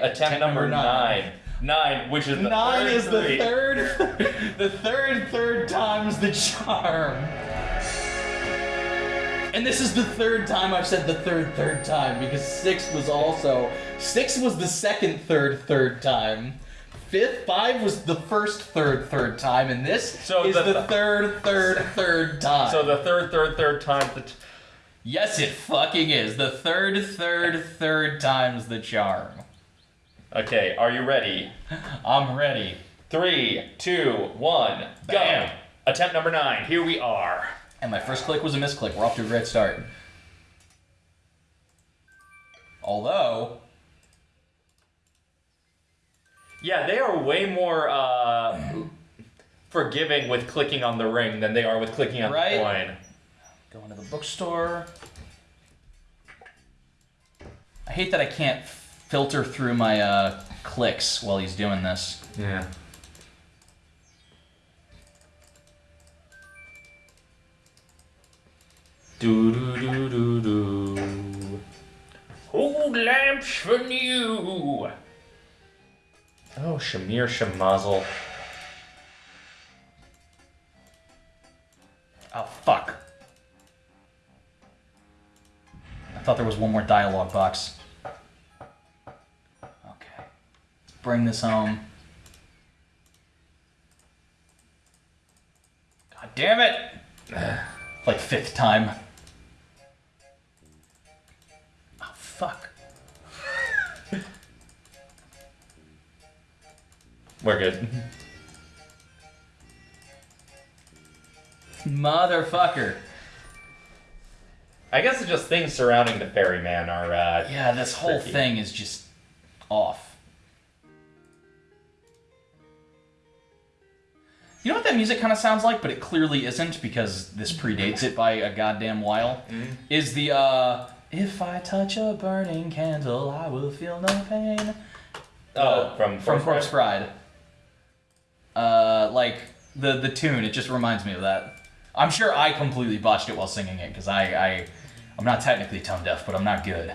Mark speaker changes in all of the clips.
Speaker 1: Attempt number nine. Nine, which is the
Speaker 2: Nine
Speaker 1: third
Speaker 2: is the
Speaker 1: three.
Speaker 2: third, the third, third time's the charm. And this is the third time I've said the third, third time because six was also six was the second, third, third time. Fifth, five was the first, third, third time, and this
Speaker 1: So
Speaker 2: is
Speaker 1: the-
Speaker 2: the, third, third, third time.
Speaker 1: So the third, third, third time. The
Speaker 2: yes, it fucking is the third, third, third time's the charm.
Speaker 1: Okay, are you ready?
Speaker 2: I'm ready.
Speaker 1: Three, two, one, go. Attempt number nine. Here we are.
Speaker 2: And my first click was a misclick. We're off to a great start. Although,
Speaker 1: Yeah, they are way more uh, forgiving with clicking on the ring than they are with clicking on
Speaker 2: Right?
Speaker 1: the coin.
Speaker 2: going to the bookstore. I hate that I can't filter through my uh, clicks while he's doing this.
Speaker 1: Yeah. Do do do do do. Hold lamps for new. Oh, Shamir Shamazel.
Speaker 2: Oh, fuck. I thought there was one more dialogue box. Bring this home. God damn it! like fifth time. Oh, fuck.
Speaker 1: We're good.
Speaker 2: Motherfucker.
Speaker 1: I guess it's just things surrounding the ferryman are. Uh,
Speaker 2: Yeah, this whole
Speaker 1: Tricky.
Speaker 2: thing is just off. You know what that music kind of sounds like, but it clearly isn't because this predates it by a goddamn while? Is the, uh, If I touch a burning candle, I will feel no pain.
Speaker 1: Oh,
Speaker 2: Uh,
Speaker 1: from
Speaker 2: from
Speaker 1: Corpse
Speaker 2: Corpse Bride. Uh, like the the tune, it just reminds me of that. I'm sure I completely botched it while singing it because I I I'm not technically tone deaf, but I'm not good.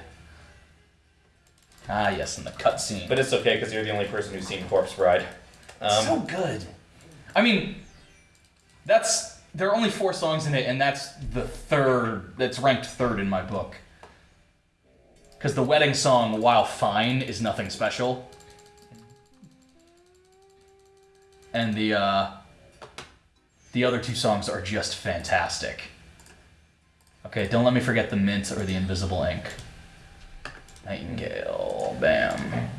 Speaker 2: Ah yes, in the cutscene.
Speaker 1: But it's okay because you're the only person who's seen Corpse Bride. Um,
Speaker 2: so good. I mean, that's there are only four songs in it, and that's the third. That's ranked third in my book. Because the wedding song, while fine, is nothing special. And the uh, the other two songs are just fantastic. Okay, don't let me forget the mint or the invisible ink. Nightingale, bam.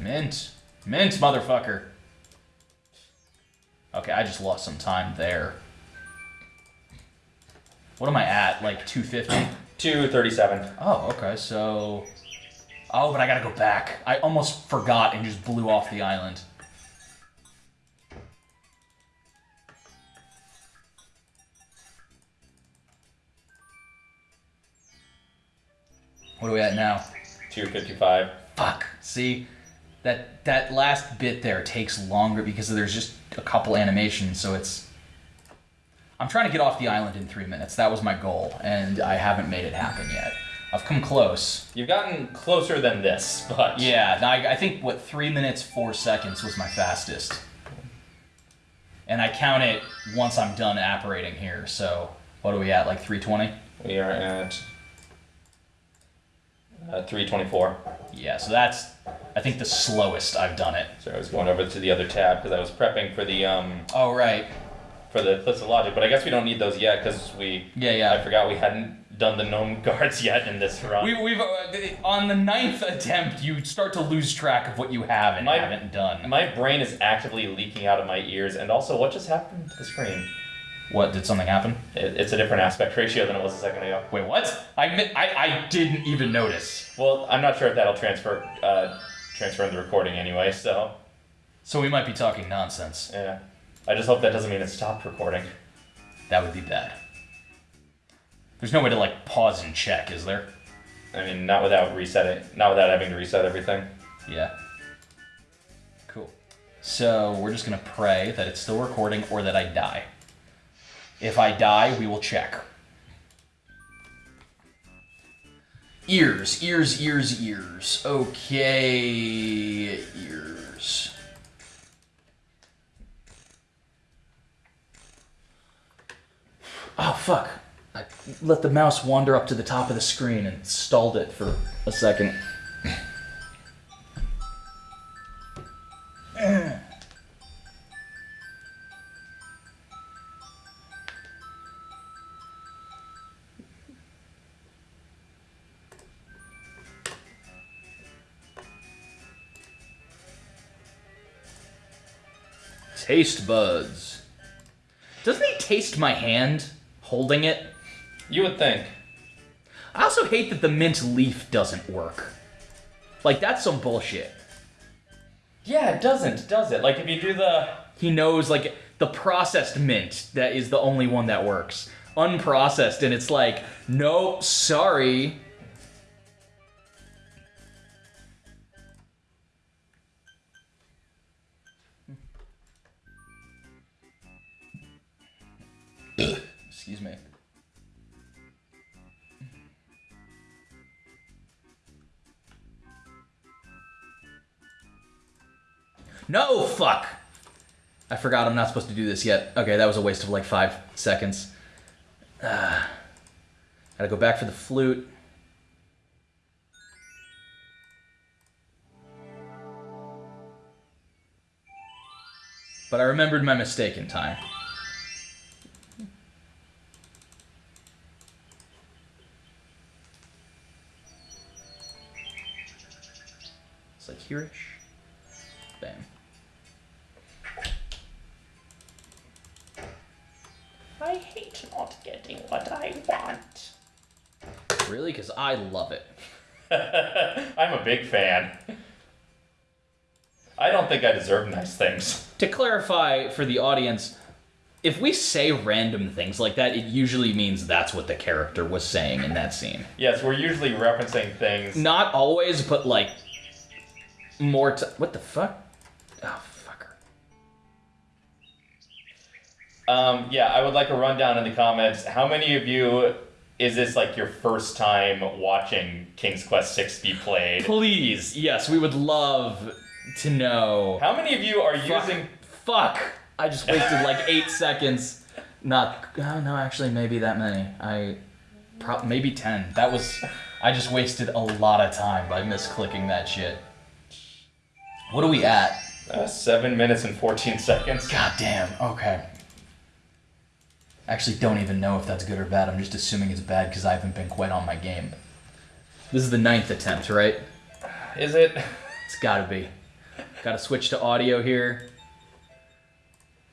Speaker 2: Mint. Mint, motherfucker. Okay, I just lost some time there. What am I at? Like 250?
Speaker 1: 237.
Speaker 2: Oh, okay, so. Oh, but I gotta go back. I almost forgot and just blew off the island. What are we at now?
Speaker 1: 255.
Speaker 2: Fuck. See, that that last bit there takes longer because there's just a couple animations, so it's. I'm trying to get off the island in three minutes. That was my goal, and I haven't made it happen yet. I've come close.
Speaker 1: You've gotten closer than this, but
Speaker 2: Yeah, I, I think what three minutes four seconds was my fastest, and I count it once I'm done apparating here. So what are we at? Like 320?
Speaker 1: we are at uh, 324.
Speaker 2: Yeah. So that's I think the slowest I've done it.
Speaker 1: So I was going over to the other tab because I was prepping for the um
Speaker 2: Oh right.
Speaker 1: for the clips of logic, but I guess we don't need those yet because we.
Speaker 2: Yeah, yeah.
Speaker 1: I forgot we hadn't done the gnome guards yet in this run.
Speaker 2: We, we've uh, on the ninth attempt, you start to lose track of what you have and
Speaker 1: My-
Speaker 2: haven't done.
Speaker 1: My brain is actively leaking out of my ears, and also, what just happened to the screen?
Speaker 2: What did something happen?
Speaker 1: It, it's a different aspect ratio than it was a second ago.
Speaker 2: Wait, what? I mi- I, I didn't even notice.
Speaker 1: Well, I'm not sure if that'll transfer uh, transfer in the recording anyway. So
Speaker 2: So we might be talking nonsense.
Speaker 1: yeah, I just hope that doesn't mean it stopped recording.
Speaker 2: That would be bad. There's no way to like pause and check, is there?
Speaker 1: I mean, not without resetting, not without having to reset everything.
Speaker 2: Yeah. Cool. So we're just gonna pray that it's still recording or that I die. If I die, we will check. Ears, ears, ears, ears. Okay, ears. Oh, fuck. I let the mouse wander up to the top of the screen and stalled it for a second. Taste buds. Doesn't he taste my hand holding it?
Speaker 1: You would think.
Speaker 2: I also hate that the mint leaf doesn't work. Like, that's some bullshit.
Speaker 1: Yeah, it doesn't, does it? Like if you do the
Speaker 2: He knows, like, the processed mint that is the only one that works. Unprocessed, and it's like, no, sorry. No, fuck! I forgot I'm not supposed to do this yet. Okay, that was a waste of like five seconds. Ah. gotta go back for the flute. But I remembered my mistake in time. It's like here-ish.
Speaker 1: I hate not getting what I want.
Speaker 2: Really? Because I love it.
Speaker 1: I'm a big fan. I don't think I deserve nice things.
Speaker 2: To clarify for the audience, if we say random things like that, it usually means that's what the character was saying in that scene.
Speaker 1: Yes, we're usually referencing things.
Speaker 2: Not always, but like more t- What the fuck? Oh,
Speaker 1: Um, yeah, I would like a rundown in the comments. How many of you is this like your first time watching King's Quest 6 be played?
Speaker 2: Please, yes, we would love to know.
Speaker 1: How many of you are
Speaker 2: Fuck.
Speaker 1: using
Speaker 2: Fuck! I just wasted like eight seconds. Not. Oh, no, actually, maybe that many. I. Pro- maybe ten. That was. I just wasted a lot of time by misclicking that shit. What are we at?
Speaker 1: uh, 7 minutes and 14 seconds?
Speaker 2: God damn. Okay. Actually, don't even know if that's good or bad. I'm just assuming it's bad because I haven't been quite on my game. This is the ninth attempt, right?
Speaker 1: Is it?
Speaker 2: It's gotta be. Gotta switch to audio here.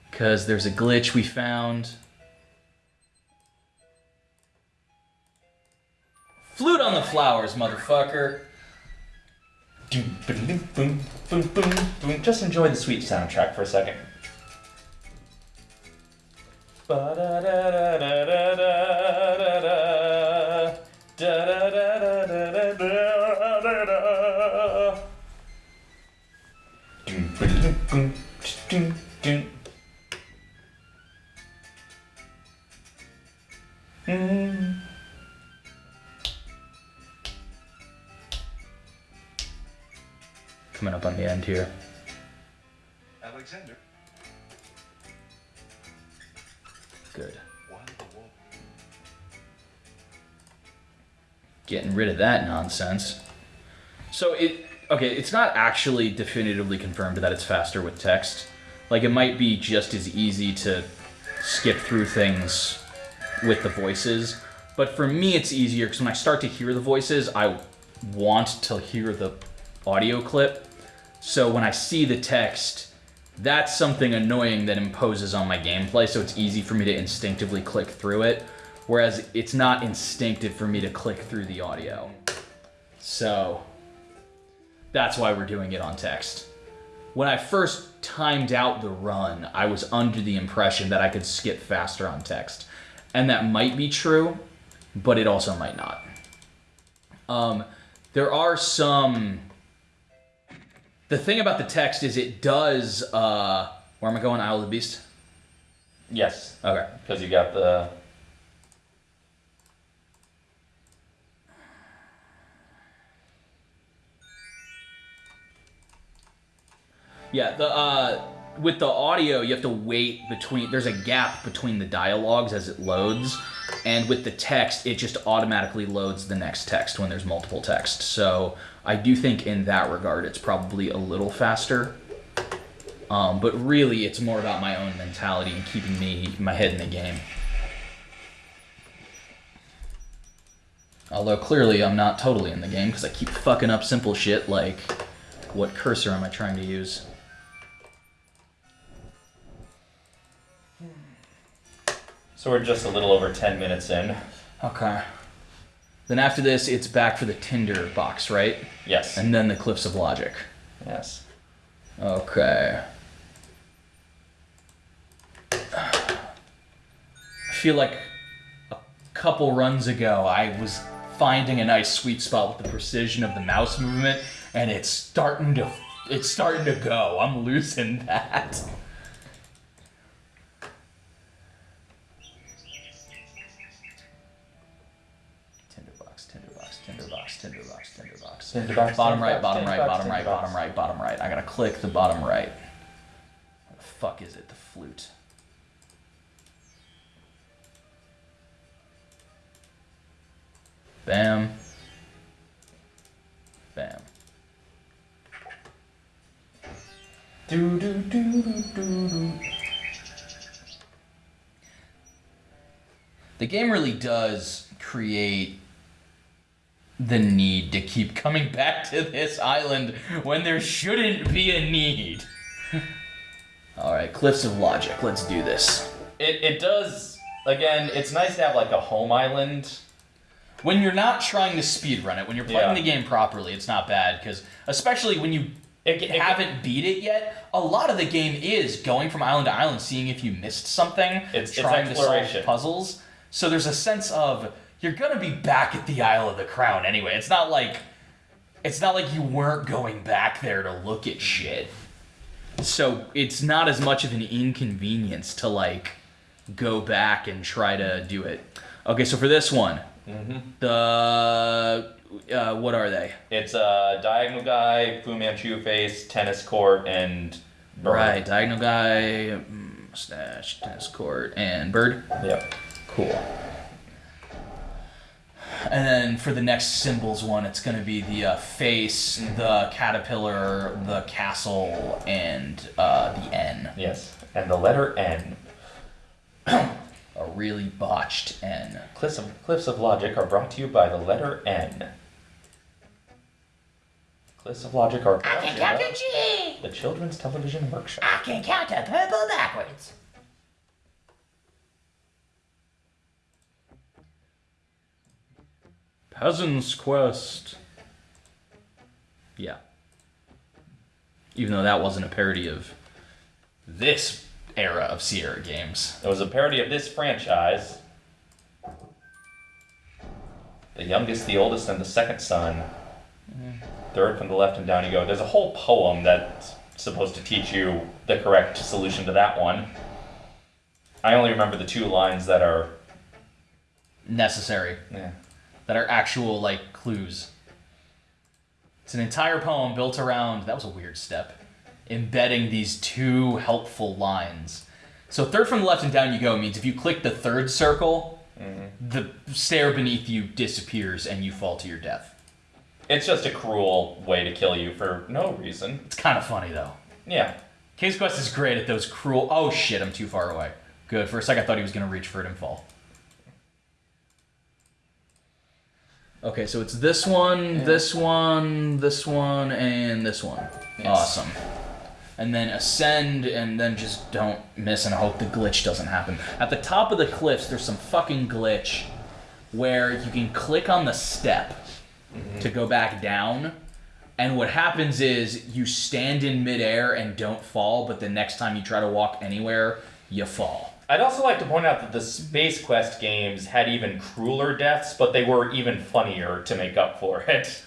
Speaker 2: Because there's a glitch we found. Flute on the flowers, motherfucker.
Speaker 1: Doom, boom, boom, boom, boom, boom, boom. Just enjoy the sweet soundtrack for a second.
Speaker 2: Coming up on the end here.
Speaker 3: Alexander,
Speaker 2: Getting rid of that nonsense. So it okay, it's not actually definitively confirmed that it's faster with text. Like it might be just as easy to skip through things with the voices, but for me it's easier because when I start to hear the voices, I want to hear the audio clip. So when I see the text, that's something annoying that imposes on my gameplay, so it's easy for me to instinctively click through it, whereas it's not instinctive for me to click through the audio. So that's why we're doing it on text. When I first timed out the run, I was under the impression that I could skip faster on text. And that might be true, but it also might not. Um, there are some. The thing about the text is it does. Uh, where am I going? Isle of the Beast?
Speaker 1: Yes,
Speaker 2: Okay.
Speaker 1: because you got the
Speaker 2: Yeah, the uh, with the audio, you have to wait between. There's a gap between the dialogues as it loads, and with the text, it just automatically loads the next text when there's multiple text. So I do think in that regard, it's probably a little faster. Um, but really, it's more about my own mentality and keeping me my head in the game. Although clearly, I'm not totally in the game because I keep fucking up simple shit like, what cursor am I trying to use?
Speaker 1: So we're just a little over 10 minutes in.
Speaker 2: Okay. Then after this, it's back for the Tinder box, right?
Speaker 1: Yes.
Speaker 2: And then the Cliffs of Logic.
Speaker 1: yes.
Speaker 2: Okay. I feel like a couple runs ago, I was finding a nice sweet spot with the precision of the mouse movement, and it's starting to, it's starting to go. I'm losing that. Bottom right, bottom right, bottom right, bottom right, bottom right. I gotta click the bottom right. What the fuck is it? The flute. Bam. Bam.
Speaker 1: Do, do, do, do, do, do.
Speaker 2: The game really does create the need to keep coming back to this island when there shouldn't be a need. Alright, Cliffs of Logic, let's do this.
Speaker 1: It, it does, again, it's nice to have like a home island.
Speaker 2: When you're not trying to speedrun it, when you're playing
Speaker 1: Yeah.
Speaker 2: the game properly, it's not bad, because especially when you
Speaker 1: It, it,
Speaker 2: haven't beat it yet, a lot of the game is going from island to island, seeing if you missed something,
Speaker 1: It's- it's
Speaker 2: trying to solve puzzles. So there's a sense of you're gonna be back at the Isle of the Crown anyway. It's not like it's not like you weren't going back there to look at shit. So it's not as much of an inconvenience to like go back and try to do it. Okay, so for this one,
Speaker 1: Mm-hmm.
Speaker 2: the uh, what are they?
Speaker 1: It's a diagonal guy, Fu Manchu face, tennis court, and bird.
Speaker 2: Right, diagonal guy, mm, mustache, tennis court, and bird.
Speaker 1: Yep.
Speaker 2: Cool. And then for the next symbols one, it's going to be the uh, face, the caterpillar, the castle, and uh, the N.
Speaker 1: Yes. And the letter N.
Speaker 2: A really botched N.
Speaker 1: Cliffs of, Cliffs of Logic are brought to you by the letter N. Cliffs of Logic are brought to you by
Speaker 4: G.
Speaker 1: the Children's Television Workshop.
Speaker 4: I can count to purple backwards.
Speaker 2: Peasant's Quest. Yeah. Even though that wasn't a parody of this era of Sierra games.
Speaker 1: It was a parody of this franchise. The youngest, the oldest, and the second son. Third from the left and down you go. There's a whole poem that's supposed to teach you the correct solution to that one. I only remember the two lines that are.
Speaker 2: Necessary.
Speaker 1: Yeah.
Speaker 2: That are actual like clues. It's an entire poem built around that was a weird step, embedding these two helpful lines. So third from the left and down you go means if you click the third circle, mm-hmm. the stair beneath you disappears and you fall to your death.
Speaker 1: It's just a cruel way to kill you for no reason.
Speaker 2: It's kind of funny though.
Speaker 1: Yeah.
Speaker 2: King's Quest is great at those cruel. Oh shit, I'm too far away. Good. For a second, I thought he was gonna reach for it and fall. Okay, so it's this one, this one, this one, and this one.
Speaker 1: Yes.
Speaker 2: Awesome. And then ascend, and then just don't miss and hope the glitch doesn't happen. At the top of the cliffs, there's some fucking glitch where you can click on the step mm-hmm. to go back down. And what happens is you stand in midair and don't fall, but the next time you try to walk anywhere, you fall.
Speaker 1: I'd also like to point out that the Space Quest games had even crueler deaths, but they were even funnier to make up for it.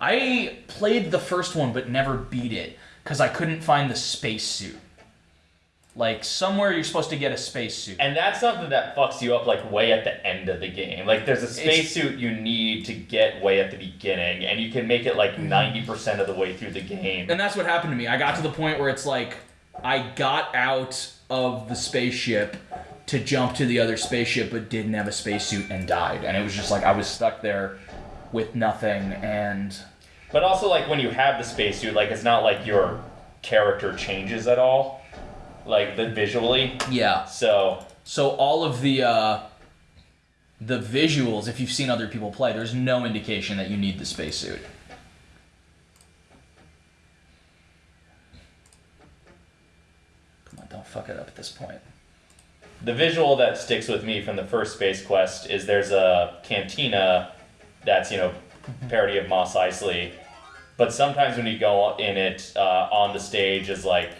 Speaker 2: I played the first one but never beat it because I couldn't find the spacesuit. Like somewhere you're supposed to get a spacesuit.
Speaker 1: And that's something that fucks you up like way at the end of the game. Like there's a spacesuit you need to get way at the beginning, and you can make it like ninety percent of the way through the game.
Speaker 2: And that's what happened to me. I got to the point where it's like I got out of the spaceship to jump to the other spaceship but didn't have a spacesuit and died. And it was just like I was stuck there with nothing and
Speaker 1: But also like when you have the spacesuit, like it's not like your character changes at all, like the visually.
Speaker 2: yeah.
Speaker 1: So
Speaker 2: So all of the uh the visuals, if you've seen other people play, there's no indication that you need the spacesuit. Come on, don't fuck it up at this point.
Speaker 1: the visual that sticks with me from the first Space Quest is there's a cantina that's you know parody of Mos Eisley, but sometimes when you go in it uh, on the stage is like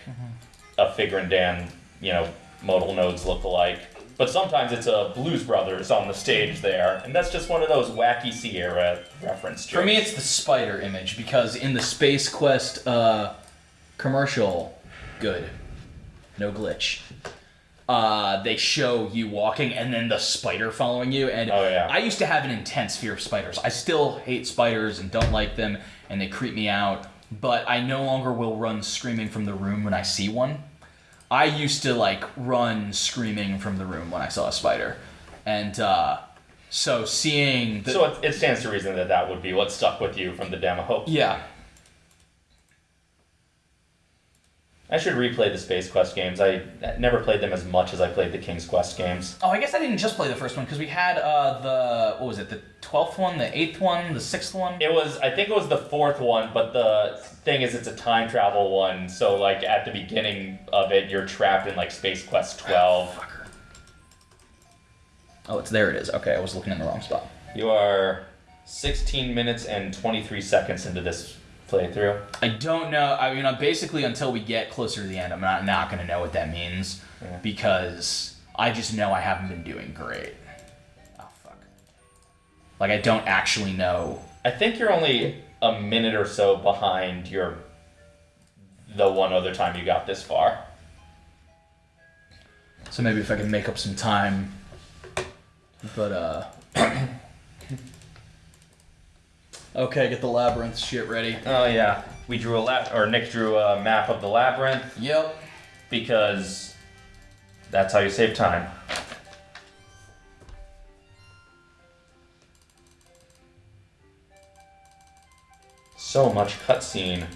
Speaker 1: a Figrin D'an you know modal nodes look alike. But sometimes it's a Blues Brothers on the stage there, and that's just one of those wacky Sierra reference.
Speaker 2: For me, it's the spider image because in the Space Quest uh, commercial, good, no glitch. Uh, they show you walking and then the spider following you, and
Speaker 1: Oh, yeah.
Speaker 2: I used to have an intense fear of spiders. I still hate spiders and don't like them, and they creep me out. But I no longer will run screaming from the room when I see one. I used to like run screaming from the room when I saw a spider, and uh, so seeing the
Speaker 1: so it, it stands to reason that that would be what stuck with you from the demo.
Speaker 2: yeah
Speaker 1: I should replay the Space Quest games. I never played them as much as I played the King's Quest games.
Speaker 2: Oh, I guess I didn't just play the first one because we had uh, the what was it? The twelfth one, the eighth one, the sixth one.
Speaker 1: It was, I think it was the fourth one, but the thing is, it's a time travel one. So, like, at the beginning of it, you're trapped in, like, Space Quest 12.
Speaker 2: Fucker. Oh, it's there. It is. Okay, I was looking in the wrong spot.
Speaker 1: You are 16 minutes and 23 seconds into this playthrough.
Speaker 2: I don't know. I mean, basically, until we get closer to the end, I'm not not gonna know what that means
Speaker 1: Yeah.
Speaker 2: because I just know I haven't been doing great. Oh fuck. Like I don't actually know.
Speaker 1: I think you're only a minute or so behind your the one other time you got this far.
Speaker 2: So maybe if I can make up some time. But uh. okay, get the labyrinth shit ready.
Speaker 1: Oh yeah, we drew a lab, or Nick drew a map of the labyrinth
Speaker 2: Yep.
Speaker 1: because that's how you save time. So much cutscene.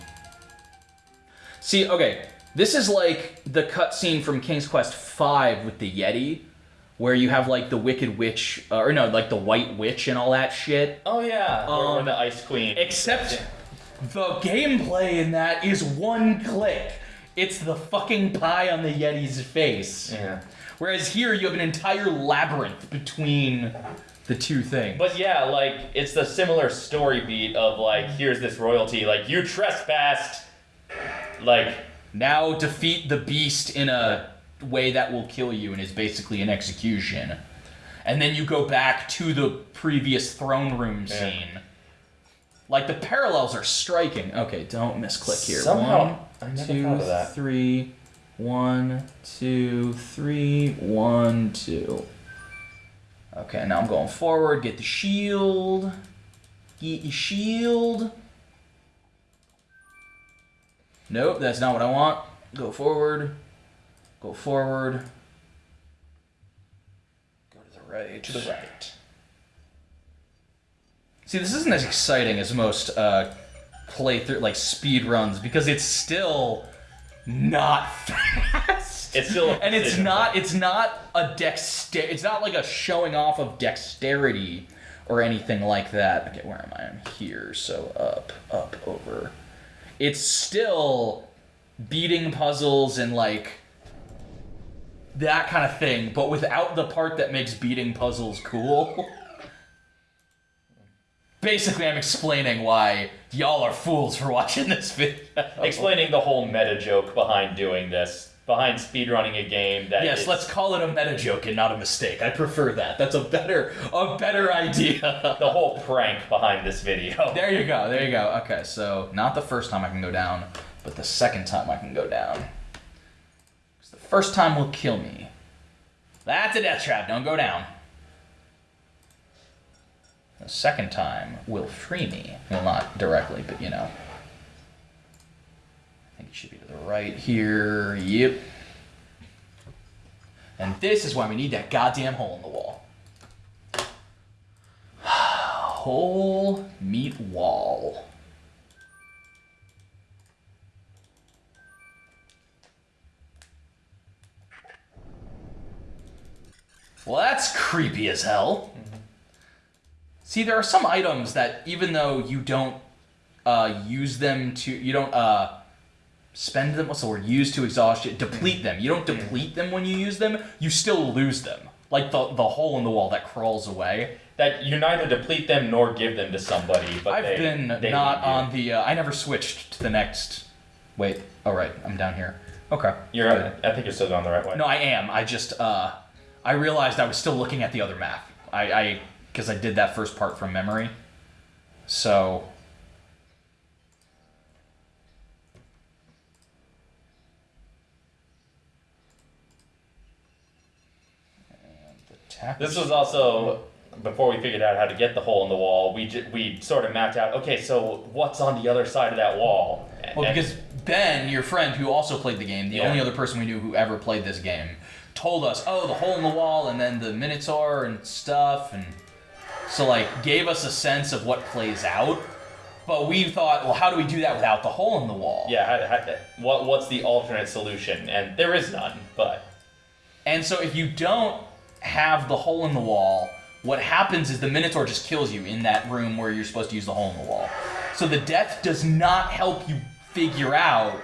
Speaker 2: See, okay, this is like the cutscene from King's Quest V with the Yeti, where you have like the Wicked Witch, uh, or no, like the White Witch and all that shit.
Speaker 1: Oh yeah,
Speaker 2: Um,
Speaker 1: the Ice Queen.
Speaker 2: Except the gameplay in that is one click. It's the fucking pie on the Yeti's face.
Speaker 1: Yeah.
Speaker 2: Whereas here you have an entire labyrinth between the two things.
Speaker 1: But yeah, like it's the similar story beat of like here's this royalty, like you trespassed, like
Speaker 2: now defeat the beast in a way that will kill you and is basically an execution. And then you go back to the previous throne room
Speaker 1: Yeah.
Speaker 2: scene. Like the parallels are striking. Okay, don't misclick here.
Speaker 1: Somehow-
Speaker 2: One,
Speaker 1: I never
Speaker 2: two,
Speaker 1: thought of that.
Speaker 2: three, one, two, three, one, two. Okay, now I'm going forward. Get the shield. Get your shield. Nope, that's not what I want. Go forward. Go forward. Go to the right.
Speaker 1: to the right.
Speaker 2: See, this isn't as exciting as most uh, playthrough like speed runs because it's still not fast.
Speaker 1: It's still a
Speaker 2: and it's not it's not a dexter it's not like a showing off of dexterity or anything like that. Okay, where am I? I'm here, so up, up, over. It's still beating puzzles and like that kind of thing, but without the part that makes beating puzzles cool. Basically, I'm explaining why y'all are fools for watching this video.
Speaker 1: Explaining the whole meta joke behind doing this, behind speedrunning a game that
Speaker 2: Yes,
Speaker 1: is-
Speaker 2: let's call it a meta joke and not a mistake. I prefer that. That's a better a better idea.
Speaker 1: the whole prank behind this video.
Speaker 2: there you go. There you go. Okay, so not the first time I can go down, but the second time I can go down. First time will kill me. That's a death trap. Don't go down. The second time will free me. Well, not directly, but you know. I think it should be to the right here. Yep. And this is why we need that goddamn hole in the wall. Hole meat wall. Well, that's creepy as hell. See, there are some items that even though you don't uh, use them to, you don't uh, spend them. What's the word? Use to exhaustion. Deplete them. You don't deplete them when you use them. You still lose them. Like the the hole in the wall that crawls away.
Speaker 1: That you neither deplete them nor give them to somebody, but
Speaker 2: I've
Speaker 1: they,
Speaker 2: been
Speaker 1: they
Speaker 2: not on the. Uh, I never switched to the next. Wait. Oh right, I'm down here. Okay.
Speaker 1: You're.
Speaker 2: Good.
Speaker 1: I think you're still going the right way.
Speaker 2: No, I am. I just uh, I realized I was still looking at the other map. I I because I did that first part from memory. So. And the tap-
Speaker 1: This was also before we figured out how to get the hole in the wall. We j- we sort of mapped out. Okay, so what's on the other side of that wall?
Speaker 2: Well,
Speaker 1: And-
Speaker 2: because Ben, your friend who also played the game, the
Speaker 1: Yeah.
Speaker 2: only other person we knew who ever played this game, told us, oh, the hole in the wall, and then the Minotaur and stuff, and so like gave us a sense of what plays out. But we thought, well, how do we do that without the hole in the wall?
Speaker 1: yeah, how, how, what what's the alternate solution? And there is none. But
Speaker 2: And so if you don't have the hole in the wall, what happens is the Minotaur just kills you in that room where you're supposed to use the hole in the wall. So the death does not help you figure out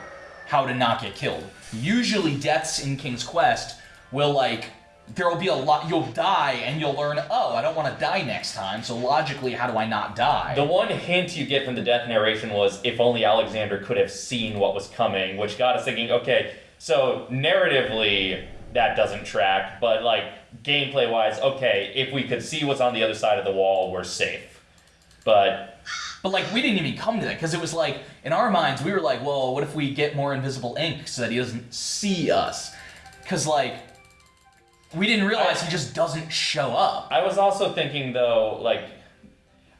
Speaker 2: how to not get killed. Usually deaths in King's Quest will like there will be a lot you'll die and you'll learn, "Oh, I don't want to die next time." So logically, how do I not die?
Speaker 1: the one hint you get from the death narration was if only Alexander could have seen what was coming, which got us thinking. Okay, so narratively that doesn't track, but like gameplay wise, okay, if we could see what's on the other side of the wall, we're safe. But
Speaker 2: But like we didn't even come to that because it was like in our minds we were like, well, what if we get more invisible ink so that he doesn't see us? Because like we didn't realize he just doesn't show up.
Speaker 1: I was also thinking though, like,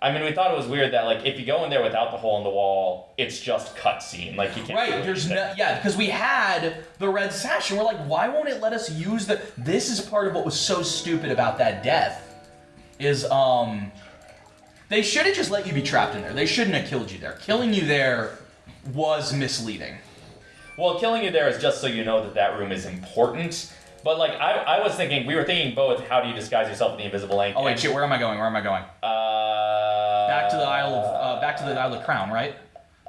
Speaker 1: I mean, we thought it was weird that like if you go in there without the hole in the wall, it's just cutscene. Like you can't.
Speaker 2: Right? There's no yeah because we had the red sash and we're like, why won't it let us use the? This is part of what was so stupid about that death. Is um. They should have just let you be trapped in there. They shouldn't have killed you there. Killing you there was misleading.
Speaker 1: Well, killing you there is just so you know that that room is important. But like I, I was thinking, we were thinking both. How do you disguise yourself in the invisible ink?
Speaker 2: Oh wait, shit. Where am I going? Where am I going?
Speaker 1: Uh,
Speaker 2: Back to the Isle of uh, back to the Isle of Crown, right?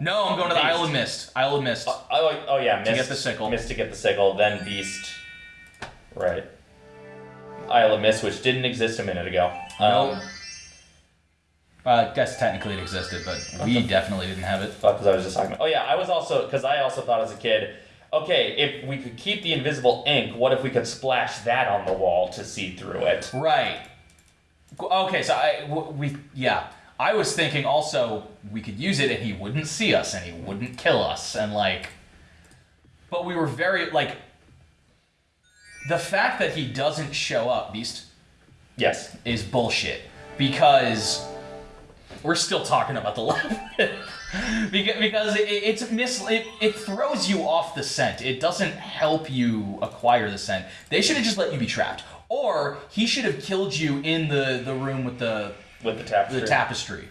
Speaker 2: No, I'm going to the
Speaker 1: Beast.
Speaker 2: Isle of Mist. Isle of Mist.
Speaker 1: Oh, oh, oh, yeah, mist, to
Speaker 2: get the sickle.
Speaker 1: Mist to get the sickle, then beast. Right. Isle of Mist, which didn't exist a minute ago. Um,
Speaker 2: Nope. Uh, I guess technically it existed, but we definitely didn't have it.
Speaker 1: because I was just talking about. Oh yeah, I was also because I also thought as a kid, okay, if we could keep the invisible ink, what if we could splash that on the wall to see through it?
Speaker 2: Right. Okay, so I we yeah. I was thinking also we could use it and he wouldn't see us and he wouldn't kill us and like but we were very like the fact that he doesn't show up beast
Speaker 1: Yes.
Speaker 2: is bullshit because we're still talking about the because, it, it's mis it, it throws you off the scent. It doesn't help you acquire the scent. They should have just let you be trapped. Or he should have killed you in the the room with the
Speaker 1: With the tapestry.
Speaker 2: the tapestry.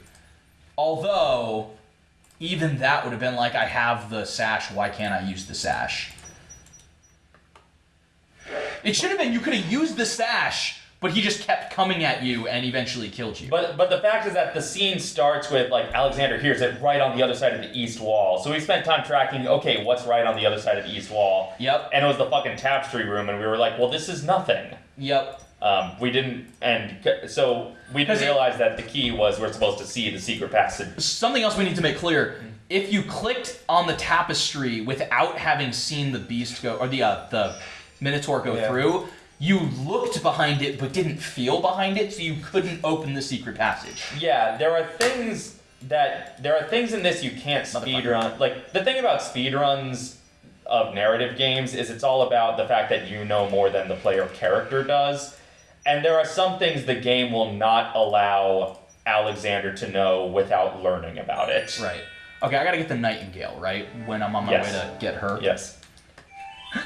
Speaker 2: Although even that would have been like i have the sash why can't i use the sash? It should have been you could have used the sash but he just kept coming at you and eventually killed you
Speaker 1: But but the fact is that the scene starts with like Alexander hears it right on the other side of the east wall. So we spent time tracking. Okay, what's right on the other side of the east wall?
Speaker 2: Yep.
Speaker 1: And it was the fucking tapestry room, and we were like, well, this is nothing.
Speaker 2: Yep.
Speaker 1: Um, we didn't, and so we didn't realize that the key was we're supposed to see the secret passage.
Speaker 2: Something else we need to make clear: if you clicked on the tapestry without having seen the beast go or the uh, the minotaur go
Speaker 1: Yeah.
Speaker 2: through, you looked behind it but didn't feel behind it, so you couldn't open the secret passage.
Speaker 1: Yeah, there are things that there are things in this you can't speed run. Like the thing about speed runs, of narrative games is it's all about the fact that you know more than the player character does. And there are some things the game will not allow Alexander to know without learning about it.
Speaker 2: Right. Okay, I gotta get the Nightingale, right? When I'm on my
Speaker 1: Yes.
Speaker 2: way to get her.
Speaker 1: Yes.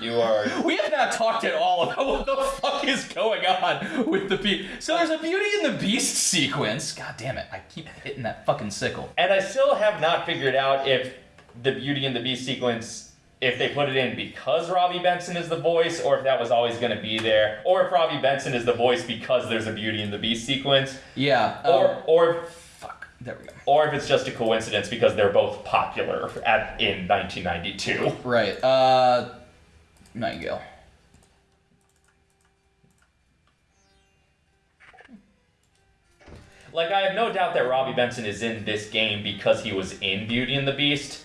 Speaker 1: You are
Speaker 2: We have not talked at all about what the fuck is going on with the beast. So there's a Beauty and the Beast sequence. God damn it! I keep hitting that fucking sickle.
Speaker 1: And I still have not figured out if the Beauty and the Beast sequence, if they put it in because Robby Benson is the voice, or if that was always going to be there, or if Robby Benson is the voice because there's a Beauty and the Beast sequence,
Speaker 2: Yeah.
Speaker 1: or
Speaker 2: um,
Speaker 1: or
Speaker 2: fuck. There we go.
Speaker 1: or if it's just a coincidence because they're both popular at in 1992.
Speaker 2: Right. Uh, Nightingale.
Speaker 1: Like I have no doubt that Robby Benson is in this game because he was in Beauty and the Beast,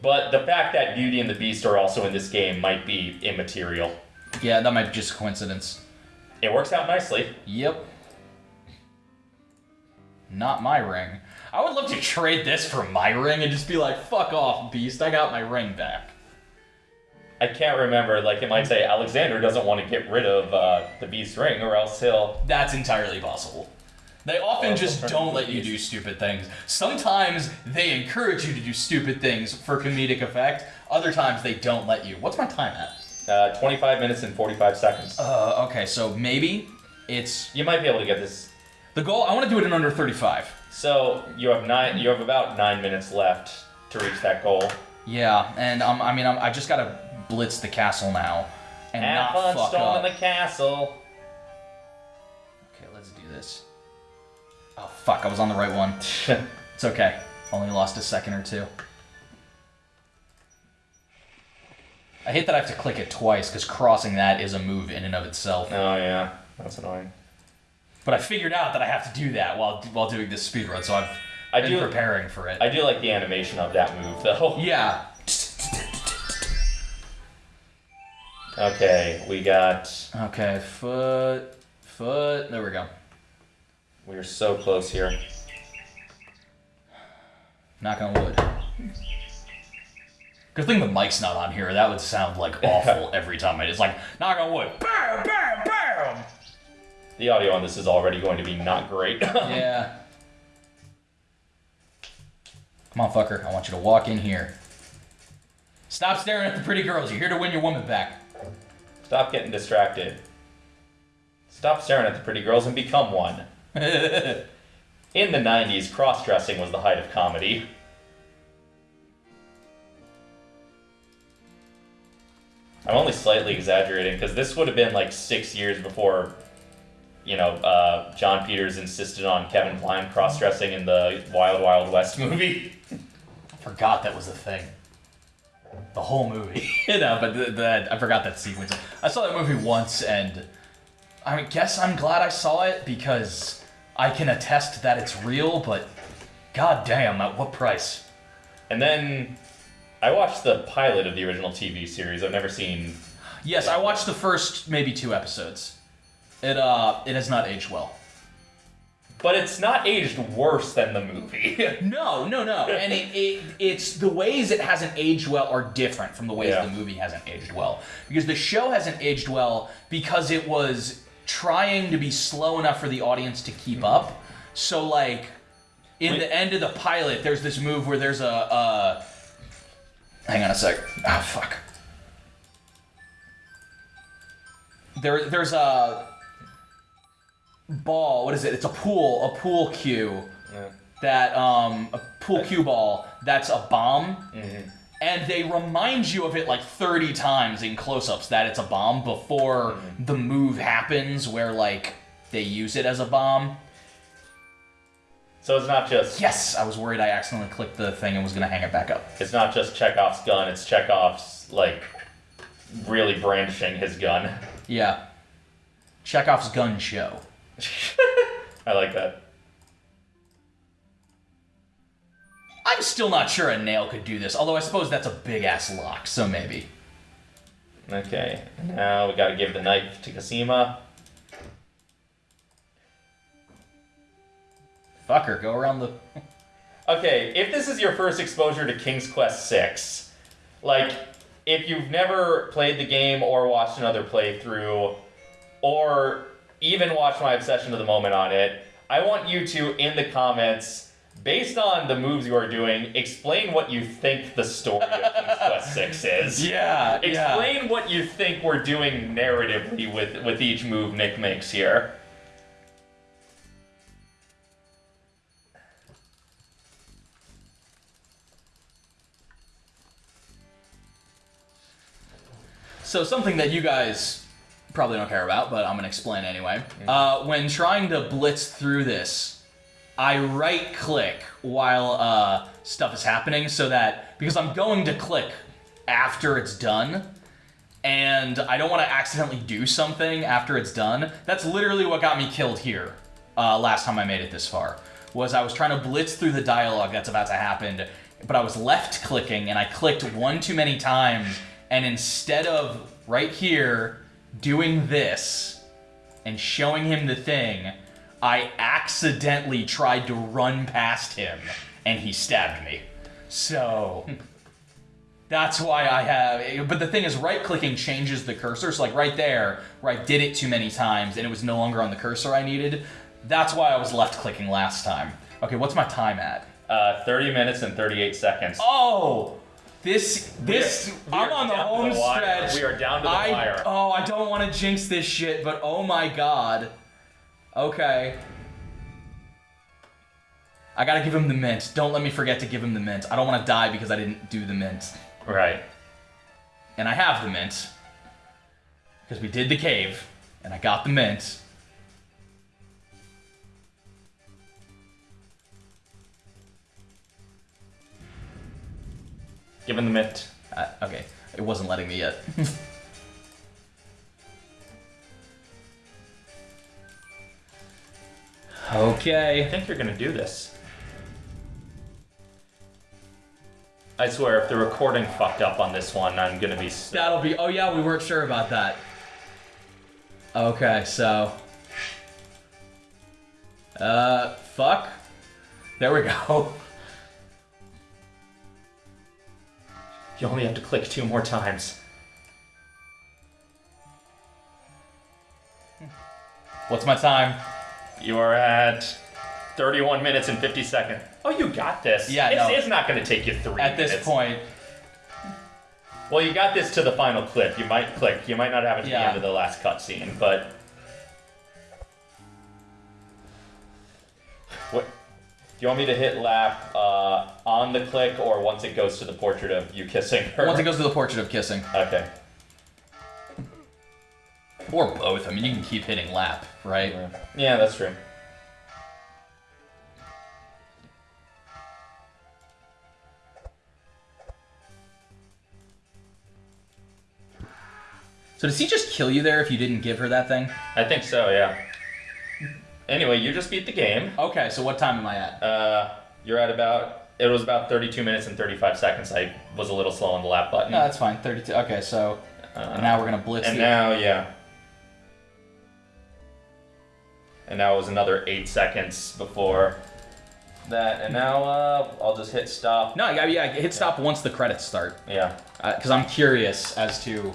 Speaker 1: but the fact that Beauty and the Beast are also in this game might be immaterial.
Speaker 2: Yeah, that might be just a coincidence.
Speaker 1: It works out nicely.
Speaker 2: Yep. Not my ring. I would love to trade this for my ring and just be like, fuck off, Beast. I got my ring back.
Speaker 1: I can't remember. Like it might say Alexander doesn't want to get rid of uh, the Beast ring, or else he'll.
Speaker 2: That's entirely possible. They often just don't let you do stupid things. Sometimes they encourage you to do stupid things for comedic effect. Other times they don't let you. What's my time at?
Speaker 1: Uh, 25 minutes and 45 seconds.
Speaker 2: Uh, okay, so maybe it's
Speaker 1: You might be able to get this.
Speaker 2: the goal. I want to do it in under 35.
Speaker 1: So you have nine. You have about nine minutes left to reach that goal.
Speaker 2: Yeah, and um, I mean, I'm, I just gotta blitz the castle now and
Speaker 1: Have
Speaker 2: not
Speaker 1: fun
Speaker 2: fuck
Speaker 1: storming
Speaker 2: up.
Speaker 1: the castle.
Speaker 2: Okay, let's do this. Oh fuck, I was on the right one. It's okay. Only lost a second or two. I hate that I have to click it twice because crossing that is a move in and of itself.
Speaker 1: oh yeah, that's annoying.
Speaker 2: But I figured out that I have to do that while while doing this speed run, so I've
Speaker 1: I
Speaker 2: been
Speaker 1: do-
Speaker 2: preparing for it.
Speaker 1: I do like the animation of that move though.
Speaker 2: yeah.
Speaker 1: Okay, we got.
Speaker 2: Okay, foot, foot. There we go.
Speaker 1: We're so close here.
Speaker 2: Knock on wood. Good thing the mic's not on here. That would sound like awful every time. I It's like knock on wood. Bam, bam, bam.
Speaker 1: The audio on this is already going to be not great.
Speaker 2: Yeah. Come on, fucker. I want you to walk in here. Stop staring at the pretty girls. You're here to win your woman back.
Speaker 1: Stop getting distracted. Stop staring at the pretty girls and become one. In the 90s, cross dressing was the height of comedy. I'm only slightly exaggerating because this would have been like six years before, you know, uh, Jon Peters insisted on Kevin Kline cross dressing in the Wild Wild West movie.
Speaker 2: I forgot that was a thing. The whole movie. you know, but th- that I forgot that sequence. I saw that movie once, and I guess I'm glad I saw it because I can attest that it's real. But god damn, at what price?
Speaker 1: And then I watched the pilot of the original TV series. I've never seen.
Speaker 2: Yes, I watched the first maybe two episodes. It uh, it has not aged well.
Speaker 1: But it's not aged worse than the movie.
Speaker 2: No, no, no. And it, it it's the ways it hasn't aged well are different from the ways
Speaker 1: Yeah.
Speaker 2: the movie hasn't aged well. Because the show hasn't aged well because it was trying to be slow enough for the audience to keep up. So like in
Speaker 1: Wait.
Speaker 2: the end of the pilot, there's this move where there's a uh hang on a sec. Ah fuck. There there's a ball, what is it? It's a pool, a pool cue
Speaker 1: Yeah.
Speaker 2: that um a pool cue ball that's a bomb Mm-hmm. and they remind you of it like 30 times in close-ups that it's a bomb before the move happens where like they use it as a bomb
Speaker 1: So it's not just
Speaker 2: yes i was worried i accidentally clicked the thing and was gonna hang it back up
Speaker 1: it's not just Chekhov's gun. It's Chekhov's like really brandishing his gun.
Speaker 2: yeah chekhov's gun show
Speaker 1: I like that.
Speaker 2: i'm still not sure a nail could do this although i suppose that's a big ass lock so maybe
Speaker 1: Okay, now we got to give the knife to Cassima.
Speaker 2: fucker go around the
Speaker 1: Okay, if this is your first exposure to King's Quest Six, like if you've never played the game or watched another playthrough, or even watch my obsession of the moment on it, I want you to, in the comments, based on the moves you are doing, explain what you think the story of King's Quest Six is.
Speaker 2: Yeah, yeah.
Speaker 1: Explain what you think we're doing narratively with with each move Nick makes here.
Speaker 2: So something that you guys probably don't care about, but I'm gonna explain anyway. Uh, when trying to blitz through this, I right click while uh, stuff is happening so that because I'm going to click after it's done, and I don't want to accidentally do something after it's done. That's literally what got me killed here uh, last time I made it this far. Was I was trying to blitz through the dialogue that's about to happen, but I was left clicking and I clicked one too many times, and instead of right here doing this and showing him the thing, I accidentally tried to run past him and he stabbed me. So that's why I have. But the thing is, right clicking changes the cursor. So, like right there, where I did it too many times and it was no longer on the cursor I needed, that's why I was left clicking last time. Okay, what's my time at?
Speaker 1: Uh, 30 minutes and 38 seconds.
Speaker 2: Oh! This, this,
Speaker 1: We are
Speaker 2: I'm on the home
Speaker 1: the
Speaker 2: stretch.
Speaker 1: We are down to the
Speaker 2: I,
Speaker 1: wire.
Speaker 2: Oh, I don't want to jinx this shit, but oh my god. Okay. I gotta give him the mint. Don't let me forget to give him the mint. I don't want to die because I didn't do the mint.
Speaker 1: Right.
Speaker 2: And I have the mint. Because we did the cave, and I got the mint.
Speaker 1: Give him the mint.
Speaker 2: Uh, okay, it wasn't letting me yet. Okay.
Speaker 1: I think you're gonna do this. I swear, if the recording fucked up on this one, I'm gonna be.
Speaker 2: That'll be. Oh yeah, we weren't sure about that. Okay, so. Uh, fuck. There we go.
Speaker 1: You only have to click two more times.
Speaker 2: What's my time?
Speaker 1: You are at 31 minutes and 50 seconds. Oh, you got this.
Speaker 2: Yeah,
Speaker 1: it's,
Speaker 2: no.
Speaker 1: it's not gonna take you three
Speaker 2: At this
Speaker 1: minutes.
Speaker 2: point,
Speaker 1: Well, you got this to the final clip. You might click. You might not have it to the end of the last cutscene, but. Do you want me to hit lap uh, on the click or once it goes to the portrait of you kissing her?
Speaker 2: once it goes to the portrait of kissing,
Speaker 1: Okay.
Speaker 2: or both. I mean, you can keep hitting lap, right?
Speaker 1: Yeah, that's true.
Speaker 2: So does he just kill you there if you didn't give her that thing?
Speaker 1: I think so. Yeah. Anyway, you just beat the game.
Speaker 2: Okay, so what time am I at?
Speaker 1: Uh, you're at about. It was about 32 minutes and 35 seconds. I was a little slow on the lap button.
Speaker 2: No, that's fine. Thirty-two. Okay, so
Speaker 1: Uh,
Speaker 2: now we're gonna blitz.
Speaker 1: And
Speaker 2: the-
Speaker 1: now, yeah. And now it was another eight seconds before that. And now uh, I'll just hit stop.
Speaker 2: No, yeah, yeah. Hit stop once the credits start,
Speaker 1: Yeah.
Speaker 2: because I'm curious as to.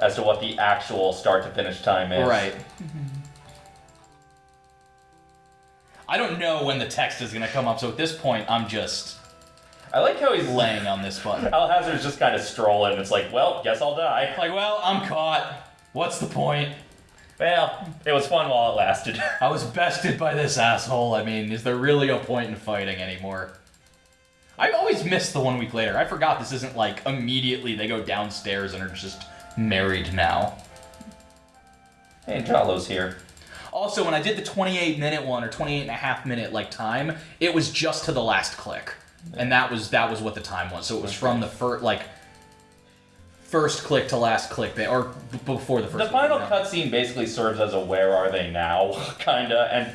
Speaker 1: As to what the actual start to finish time is.
Speaker 2: Right. I don't know when the text is gonna come up, so at this point, I'm just
Speaker 1: I like how he's
Speaker 2: laying on this button.
Speaker 1: Alhazred's just kind of strolling. It's like, well, guess I'll die.
Speaker 2: Like, well, I'm caught. What's the point?
Speaker 1: Well, it was fun while it lasted.
Speaker 2: I was bested by this asshole. I mean, is there really a point in fighting anymore? I always miss the one week later. I forgot this isn't like immediately they go downstairs and are just married now.
Speaker 1: hey, Jollo's here.
Speaker 2: Also, when I did the 28 minute one or 28 and a half minute like time, it was just to the last click. And that was that was what the time was. So it was from the first like first click to last click or b- before the first
Speaker 1: The final cutscene basically serves as a "Where are they now?" kinda, and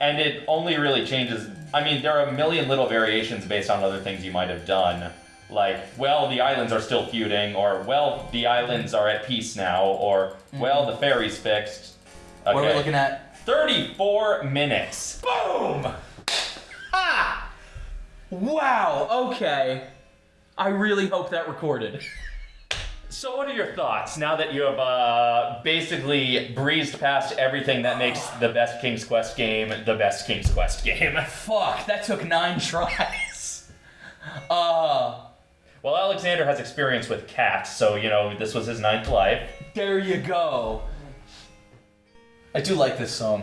Speaker 1: and it only really changes. I mean, there are a million little variations based on other things you might have done, like, well, the islands are still feuding, or well, the islands are at peace now, or well, the ferry's fixed. Okay.
Speaker 2: Mm-hmm. What are we looking at?
Speaker 1: 34 minutes.
Speaker 2: Boom! Ah! Wow, okay. I really hope that recorded.
Speaker 1: So, what are your thoughts now that you have uh, basically breezed past everything that makes the best King's Quest game the best King's Quest game?
Speaker 2: Fuck, that took nine tries. Uh,
Speaker 1: Well, Alexander has experience with cats, so you know this was his ninth life.
Speaker 2: there you go. I do like this song.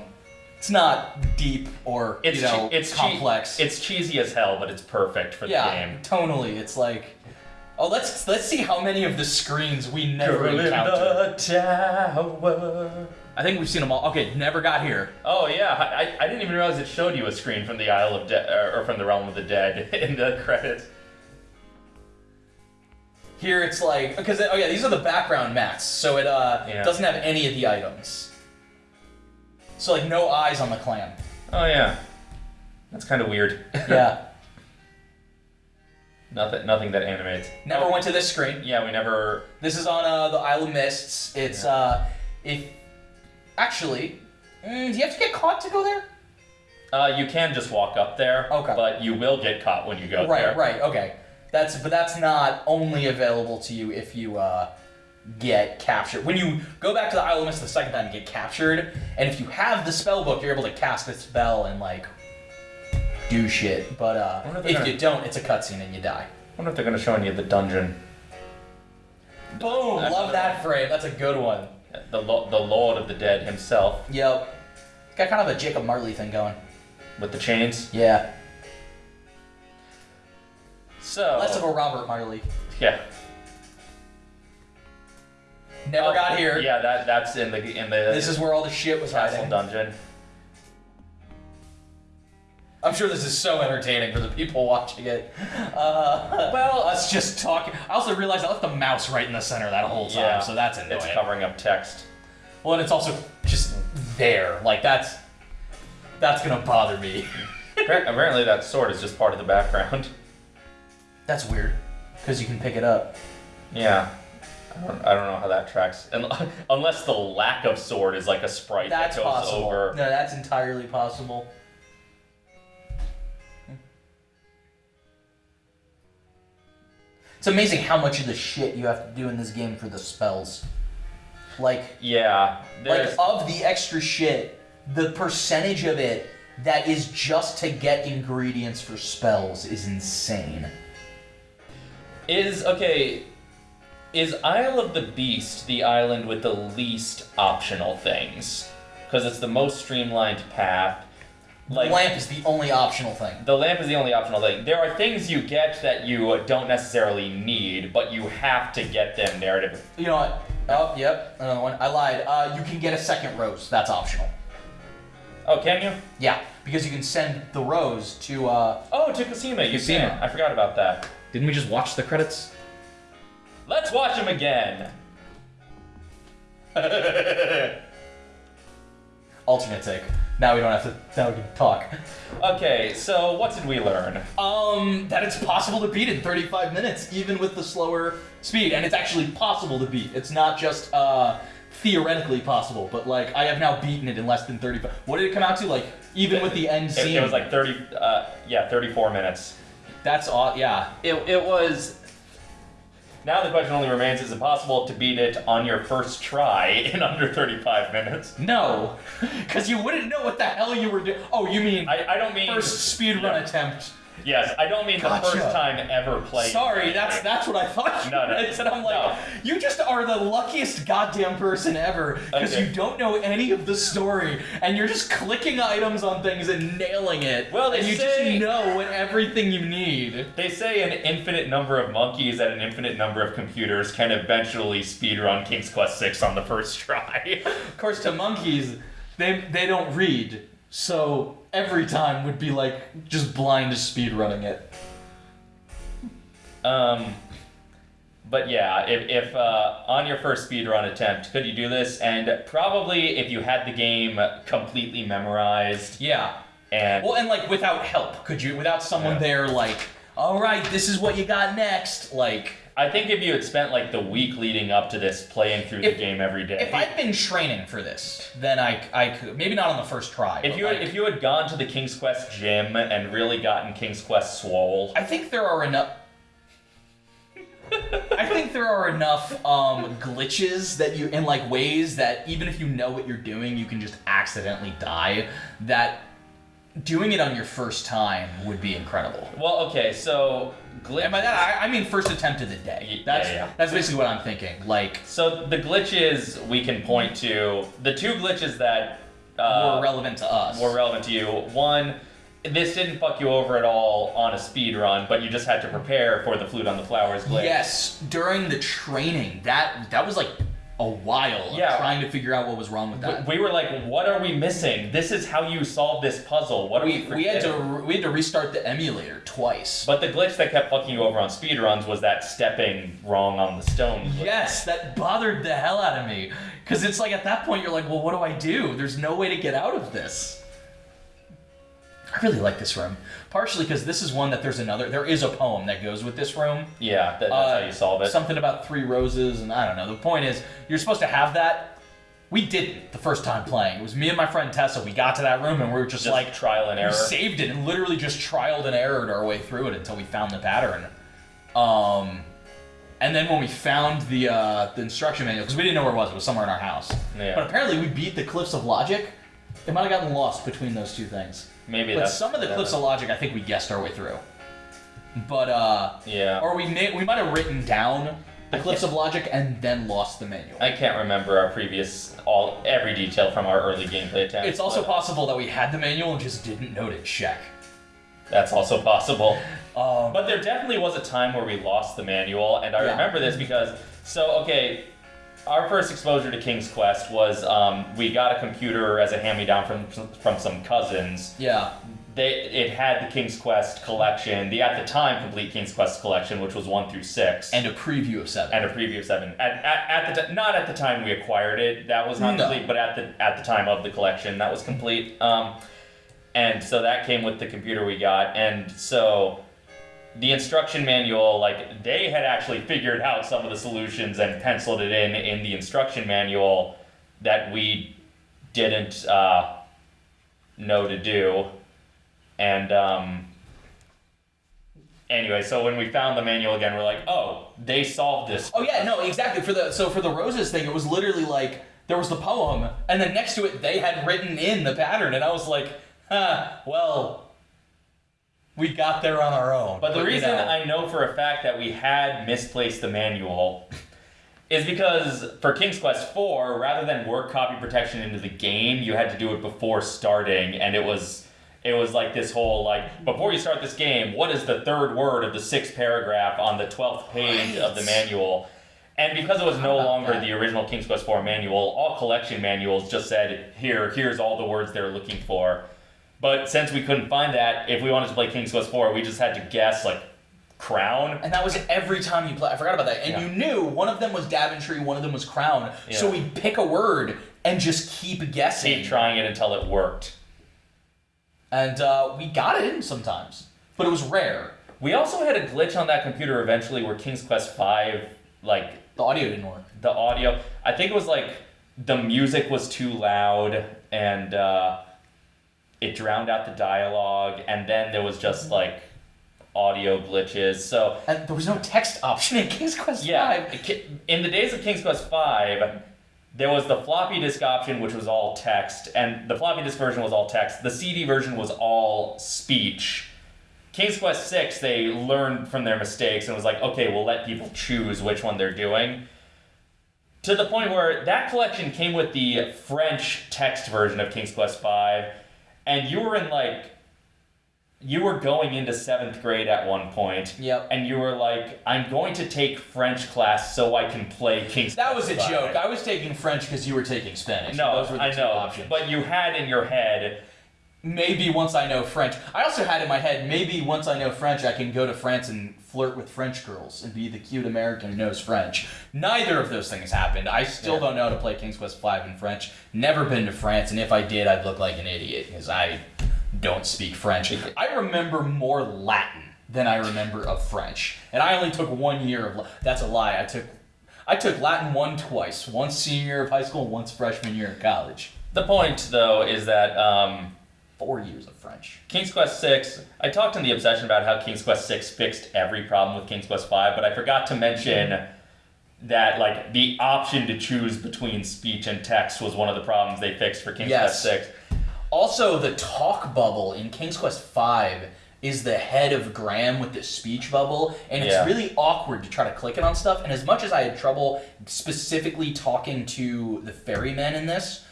Speaker 2: It's not deep or
Speaker 1: It's
Speaker 2: you know
Speaker 1: it's
Speaker 2: complex.
Speaker 1: it's cheesy as hell, but it's perfect for the
Speaker 2: yeah,
Speaker 1: game.
Speaker 2: tonally, it's like. Oh, let's let's see how many of the screens we never encountered.
Speaker 1: tower.
Speaker 2: I think we've seen them all. Okay, never got here.
Speaker 1: Oh yeah, I, I didn't even realize it showed you a screen from the Isle of Dead or from the Realm of the Dead in the credits.
Speaker 2: Here it's like because oh yeah, these are the background mats, so it uh
Speaker 1: Yeah.
Speaker 2: doesn't have any of the items. So like no eyes on the clam.
Speaker 1: Oh yeah, that's kind of weird.
Speaker 2: Yeah.
Speaker 1: nothing, nothing that animates.
Speaker 2: Never
Speaker 1: Oh,
Speaker 2: went to this screen.
Speaker 1: Yeah, we never.
Speaker 2: This is on uh, the Isle of Mists. It's
Speaker 1: Yeah.
Speaker 2: uh if actually mm, do you have to get caught to go there?
Speaker 1: Uh, you can just walk up there.
Speaker 2: Okay.
Speaker 1: But you will get caught when you go
Speaker 2: right,
Speaker 1: there.
Speaker 2: right, Right. okay. That's but that's not only available to you if you uh get captured. When you go back to the Isle of Mist the second time, you get captured, and if you have the spell book, you're able to cast a spell and like do shit. But uh,
Speaker 1: if
Speaker 2: if
Speaker 1: they're
Speaker 2: you don't, it's a cutscene and you die.
Speaker 1: I wonder if they're gonna show any of the dungeon.
Speaker 2: Boom! Love that frame. That's a good one.
Speaker 1: The lo- the Lord of the Dead himself
Speaker 2: Yep. Got kind of a Jacob Marley thing going.
Speaker 1: with the chains.
Speaker 2: Yeah.
Speaker 1: So
Speaker 2: Less of a Robert Marley.
Speaker 1: yeah.
Speaker 2: Never
Speaker 1: Oh,
Speaker 2: got here.
Speaker 1: Yeah, that that's in the in the
Speaker 2: This is where all the shit was
Speaker 1: castle
Speaker 2: hiding.
Speaker 1: dungeon.
Speaker 2: I'm sure this is so entertaining for the people watching it. Uh, well, us just talking. I also realized I left the mouse right in the center that whole time,
Speaker 1: Yeah,
Speaker 2: so that's annoying.
Speaker 1: It's covering up text.
Speaker 2: well, and it's also just there. Like that's that's gonna bother me.
Speaker 1: Apparently, that sword is just part of the background.
Speaker 2: That's weird because you can pick it up.
Speaker 1: Yeah. I don't, I don't know how that tracks. And, unless the lack of sword is like a sprite
Speaker 2: That's
Speaker 1: that goes
Speaker 2: possible.
Speaker 1: over.
Speaker 2: No, that's entirely possible. It's amazing how much of the shit you have to do in this game for the spells. Like,
Speaker 1: Yeah.
Speaker 2: like of the extra shit, the percentage of it that is just to get ingredients for spells is insane.
Speaker 1: is okay. Is Isle of the Beast the island with the least optional things? Because it's the most streamlined path. Like
Speaker 2: the lamp is the only optional thing.
Speaker 1: the lamp is the only optional thing. There are things you get that you don't necessarily need, but you have to get them narrative.
Speaker 2: You know what? Oh, yep, another one. I lied. Uh, you can get a second rose. That's optional.
Speaker 1: Oh, can you?
Speaker 2: Yeah, because you can send the rose to. uh...
Speaker 1: Oh, to Cassima. You can. I forgot about that.
Speaker 2: Didn't we just watch the credits?
Speaker 1: Let's watch him again.
Speaker 2: Alternate take. Now we don't have to. Now we can talk.
Speaker 1: Okay, so what did we learn?
Speaker 2: Um, that it's possible to beat in 35 minutes, even with the slower speed, and it's actually possible to beat. It's not just uh theoretically possible, but like I have now beaten it in less than 35. What did it come out to? Like even with the end
Speaker 1: It,
Speaker 2: scene.
Speaker 1: it was like 30, uh, yeah, 34 minutes.
Speaker 2: that's all. Yeah.
Speaker 1: It, it was. Now the question only remains: Is it possible to beat it on your first try in under 35 minutes?
Speaker 2: No, because you wouldn't know what the hell you were doing. Oh, you mean
Speaker 1: I, I don't mean
Speaker 2: first speedrun
Speaker 1: Yeah.
Speaker 2: attempt?
Speaker 1: Yes, I don't mean
Speaker 2: Gotcha.
Speaker 1: the first time ever played.
Speaker 2: Sorry, that's that's what I thought you
Speaker 1: No, no,
Speaker 2: meant, and I'm like,
Speaker 1: no.
Speaker 2: you just are the luckiest goddamn person ever because
Speaker 1: Okay.
Speaker 2: you don't know any of the story and you're just clicking items on things and nailing it.
Speaker 1: Well, they
Speaker 2: and you
Speaker 1: say-
Speaker 2: just know what everything you need.
Speaker 1: They say an infinite number of monkeys and an infinite number of computers can eventually speedrun King's Quest VI on the first try.
Speaker 2: Of course, to monkeys, they they don't read, so every time would be like just blind speed running it.
Speaker 1: Um, but yeah, if, if uh, on your first speedrun attempt, could you do this? And probably if you had the game completely memorized
Speaker 2: Yeah.
Speaker 1: and
Speaker 2: Well, and like without help, could you? Without someone
Speaker 1: Yeah.
Speaker 2: there, like, all right, this is what you got next. Like,
Speaker 1: I think if you had spent like the week leading up to this playing through
Speaker 2: If-
Speaker 1: the game every day,
Speaker 2: if I'd been training for this, then I I could maybe not on the first try.
Speaker 1: if you had,
Speaker 2: like,
Speaker 1: if you had gone to the King's Quest gym and really gotten King's Quest swole,
Speaker 2: I think there are enough. I I think there are enough um, glitches that you in like ways that even if you know what you're doing, you can just accidentally die. That doing it on your first time would be incredible.
Speaker 1: Well, okay, so glitch.
Speaker 2: And by that, I, I mean first attempt of the day. That's
Speaker 1: yeah.
Speaker 2: that's basically what I'm thinking. Like
Speaker 1: So the glitches we can point to the two glitches that uh,
Speaker 2: more relevant to us.
Speaker 1: were relevant to you. One, this didn't fuck you over at all on a speed run, but you just had to prepare for the flute on the flowers glitch.
Speaker 2: Yes, during the training, that that was like a while
Speaker 1: Yeah.
Speaker 2: trying to figure out what was wrong with that.
Speaker 1: We were like, "What are we missing? This is how you solve this puzzle. What are we?"
Speaker 2: we, we had to
Speaker 1: forgetting?"
Speaker 2: we had to restart the emulator twice.
Speaker 1: But the glitch that kept fucking you over on speed runs was that stepping wrong on the stone. glitch.
Speaker 2: Yes, that bothered the hell out of me. Because it's like at that point you're like, well, what do I do? There's no way to get out of this. I really like this room. Partially because this is one that there's another, there is a poem that goes with this room.
Speaker 1: Yeah, that, that's
Speaker 2: Uh,
Speaker 1: how you solve it.
Speaker 2: Something about three roses, and I don't know. The point is, you're supposed to have that. We didn't the first time playing. It was me and my friend Tessa. We got to that room and we were just,
Speaker 1: Just
Speaker 2: like,
Speaker 1: trial and
Speaker 2: we
Speaker 1: error.
Speaker 2: saved it and literally just trialed and errored our way through it until we found the pattern. Um, and then when we found the uh, the instruction manual, because we didn't know where it was, it was somewhere in our house.
Speaker 1: Yeah.
Speaker 2: But apparently we beat the Cliffs of Logic. It might have gotten lost between those two things.
Speaker 1: Maybe
Speaker 2: But
Speaker 1: that's
Speaker 2: some of the Cliffs of Logic, I think we guessed our way through. But uh,
Speaker 1: Yeah.
Speaker 2: or we may we might have written down the Cliffs of Logic and then lost the manual.
Speaker 1: I can't remember our previous all every detail from our early gameplay attempts.
Speaker 2: It's also
Speaker 1: but
Speaker 2: possible that we had the manual and just didn't know to check.
Speaker 1: that's also possible.
Speaker 2: Um,
Speaker 1: But there definitely was a time where we lost the manual, and I
Speaker 2: Yeah.
Speaker 1: remember this because so okay, our first exposure to King's Quest was um, we got a computer as a hand-me-down from from some cousins.
Speaker 2: yeah,
Speaker 1: They it had the King's Quest collection, the at the time complete King's Quest collection, which was one through six,
Speaker 2: and a preview of seven.
Speaker 1: and a preview of seven. At, at, at the t- not at the time we acquired it, that was not
Speaker 2: No.
Speaker 1: complete, but at the at the time of the collection, that was complete. Um, and so that came with the computer we got, and so the instruction manual, like they had actually figured out some of the solutions and penciled it in in the instruction manual that we didn't uh, know to do, and um, anyway, so when we found the manual again, we're like, oh, they solved this.
Speaker 2: Oh yeah, no, exactly. For the so for the roses thing, it was literally like there was the poem, and then next to it they had written in the pattern, and I was like, huh, well, we got there on our own.
Speaker 1: But the
Speaker 2: you
Speaker 1: reason
Speaker 2: know.
Speaker 1: I know for a fact that we had misplaced the manual is because for King's Quest 4, rather than work copy protection into the game, you had to do it before starting, and it was it was like this whole like before you start this game, what is the third word of the sixth paragraph on the twelfth page of the manual? And because it was no longer
Speaker 2: that?
Speaker 1: the original King's Quest 4 manual, all collection manuals just said, here, here's all the words they're looking for. But since we couldn't find that, if we wanted to play King's Quest 4, we just had to guess, like, crown.
Speaker 2: And that was every time you play. I forgot about that. And
Speaker 1: Yeah.
Speaker 2: you knew one of them was Daventry, one of them was Crown.
Speaker 1: Yeah.
Speaker 2: So we'd pick a word and just keep guessing.
Speaker 1: Keep trying it until it worked.
Speaker 2: And uh, we got it in sometimes, but it was rare.
Speaker 1: We also had a glitch on that computer eventually where King's Quest 5, like,
Speaker 2: The audio didn't work.
Speaker 1: the audio, I think it was like the music was too loud and uh, it drowned out the dialogue, and then there was just mm-hmm. like audio glitches. So,
Speaker 2: And there was no text option in King's Quest
Speaker 1: Yeah,
Speaker 2: 5.
Speaker 1: Ki- in the days of King's Quest Five, there was the floppy disk option, which was all text, and the floppy disk version was all text. The CD version was all speech. King's Quest Six, they learned from their mistakes and was like, okay, we'll let people choose which one they're doing. To the point where that collection came with the French text version of King's Quest V, and you were in like, you were going into seventh grade at one point,
Speaker 2: Yep.
Speaker 1: and you were like, I'm going to take French class so I can play King's
Speaker 2: That was a joke. I was taking French because you were taking Spanish.
Speaker 1: No,
Speaker 2: Those were the
Speaker 1: I
Speaker 2: two
Speaker 1: know,
Speaker 2: options.
Speaker 1: but you had in your head,
Speaker 2: maybe once I know French. I also had in my head, maybe once I know French, I can go to France and flirt with French girls and be the cute American who knows French. Neither of those things happened. I still
Speaker 1: Yeah.
Speaker 2: don't know how to play King's Quest V in French. Never been to France, and if I did, I'd look like an idiot because I don't speak French. I remember more Latin than I remember of French, and I only took one year of. That's a lie. I took. I took Latin one twice, once senior year of high school, once freshman year of college.
Speaker 1: the point though is that um,
Speaker 2: four years of French.
Speaker 1: King's Quest Six. I talked in the obsession about how King's Quest Six fixed every problem with King's Quest Five, but I forgot to mention that like the option to choose between speech and text was one of the problems they fixed for King's
Speaker 2: Yes.
Speaker 1: Quest Six.
Speaker 2: Also, the talk bubble in King's Quest V is the head of Graham with the speech bubble, and it's
Speaker 1: Yeah.
Speaker 2: really awkward to try to click it on stuff. And as much as I had trouble specifically talking to the ferryman in this,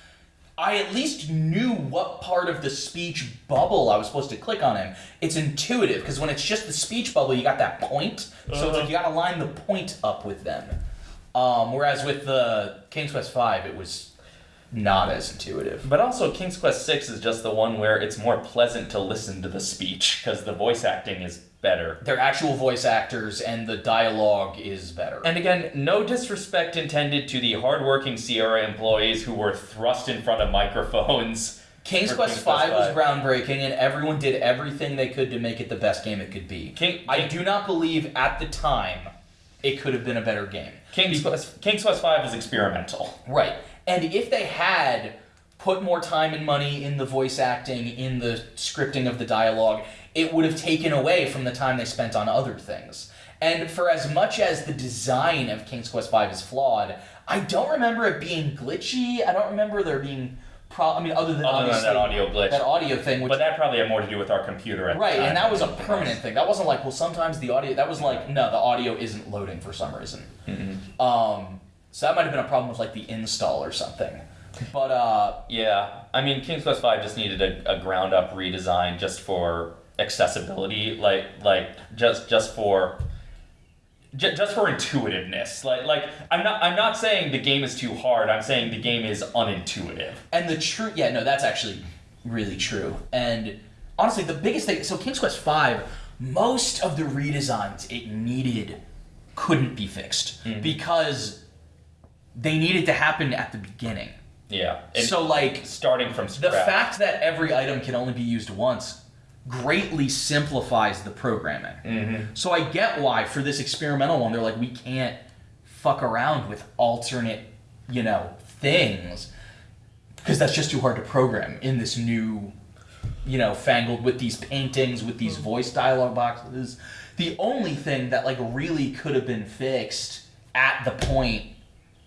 Speaker 2: I at least knew what part of the speech bubble I was supposed to click on him. It's intuitive because when it's just the speech bubble, you got that point, so it's
Speaker 1: Uh-huh.
Speaker 2: like you got to line the point up with them. Um, whereas with the King's Quest V, it was not as intuitive.
Speaker 1: But also, King's Quest Six is just the one where it's more pleasant to listen to the speech because the voice acting is better.
Speaker 2: They're actual voice actors, and the dialogue is better.
Speaker 1: And again, no disrespect intended to the hardworking Sierra employees who were thrust in front of microphones.
Speaker 2: King's Quest
Speaker 1: King's
Speaker 2: V was groundbreaking, and everyone did everything they could to make it the best game it could be.
Speaker 1: King-
Speaker 2: I do not believe at the time it could have been a better game.
Speaker 1: King's Quest, King's Quest Five is experimental.
Speaker 2: Right. And if they had put more time and money in the voice acting, in the scripting of the dialogue, it would have taken away from the time they spent on other things. And for as much as the design of King's Quest V is flawed, I don't remember it being glitchy. I don't remember there being pro. I mean, other than
Speaker 1: Other than that audio glitch.
Speaker 2: that audio thing, which
Speaker 1: But that probably had more to do with our computer at the
Speaker 2: right, and that was a permanent
Speaker 1: else.
Speaker 2: thing. That wasn't like, well, sometimes the audio. That was like, no, the audio isn't loading for some reason.
Speaker 1: Mm-hmm.
Speaker 2: Um, so that might have been a problem with like the install or something. But uh,
Speaker 1: Yeah, I mean, King's Quest Five just needed a, a ground up redesign just for accessibility, like like just just for ju- just for intuitiveness. Like like I'm not I'm not saying the game is too hard. I'm saying the game is unintuitive.
Speaker 2: And the true, yeah, no, that's actually really true. And honestly, the biggest thing, so King's Quest V, most of the redesigns it needed couldn't be fixed mm-hmm. because they needed to happen at the beginning.
Speaker 1: Yeah.
Speaker 2: So, like,
Speaker 1: starting from scratch.
Speaker 2: the fact that every item can only be used once greatly simplifies the programming.
Speaker 1: Mm-hmm.
Speaker 2: So I get why for this experimental one they're like we can't fuck around with alternate, you know, things because that's just too hard to program in this new you know, fangled with these paintings, with these voice dialogue boxes. The only thing that like really could have been fixed at the point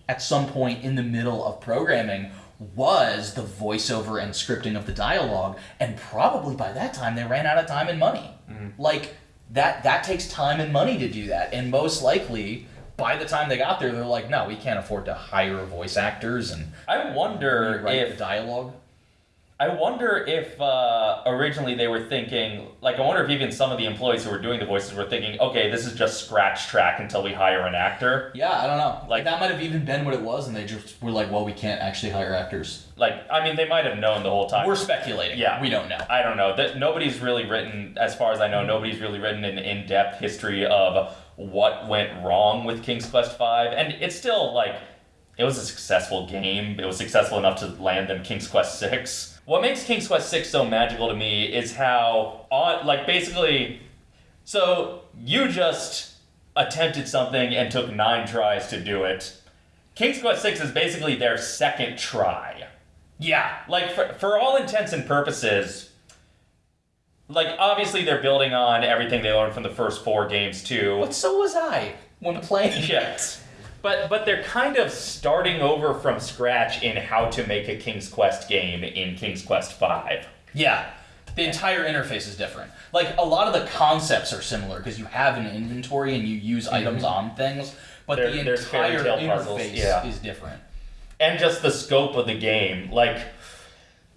Speaker 2: at some point in the middle of programming was the voiceover and scripting of the dialogue and probably by that time they ran out of time and money. Mm-hmm. Like that that takes time and money to do that and most likely by the time they got there they're like no we can't afford to hire voice actors and
Speaker 1: I wonder if
Speaker 2: the dialogue
Speaker 1: I wonder if uh, originally they were thinking, like, I wonder if even some of the employees who were doing the voices were thinking, okay, this is just scratch track until we hire an actor.
Speaker 2: yeah i don't know like
Speaker 1: Like-
Speaker 2: that might have even been what it was and they just were like well we can't actually hire actors
Speaker 1: Like, I mean, they might have known the whole time.
Speaker 2: we're speculating
Speaker 1: Yeah.
Speaker 2: we don't know
Speaker 1: I don't know. That nobody's really written, as far as I know, nobody's really written an in-depth history of what went wrong with King's Quest V, and it's still like it was a successful game. It was successful enough to land them King's Quest Six. What makes King's Quest Six so magical to me is how on like basically, so you just attempted something and took nine tries to do it. King's Quest Six is basically their second try.
Speaker 2: yeah
Speaker 1: Like for, for all intents and purposes, like obviously they're building on everything they learned from the first four games too.
Speaker 2: but so was i when playing
Speaker 1: Yes. But but they're kind of starting over from scratch in how to make a King's Quest game in King's Quest Five.
Speaker 2: Yeah. The entire interface is different. Like a lot of the concepts are similar because you have an inventory and you use mm-hmm. items on things, but
Speaker 1: There-
Speaker 2: the entire
Speaker 1: tale puzzles,
Speaker 2: interface
Speaker 1: yeah.
Speaker 2: is different.
Speaker 1: and just the scope of the game. Like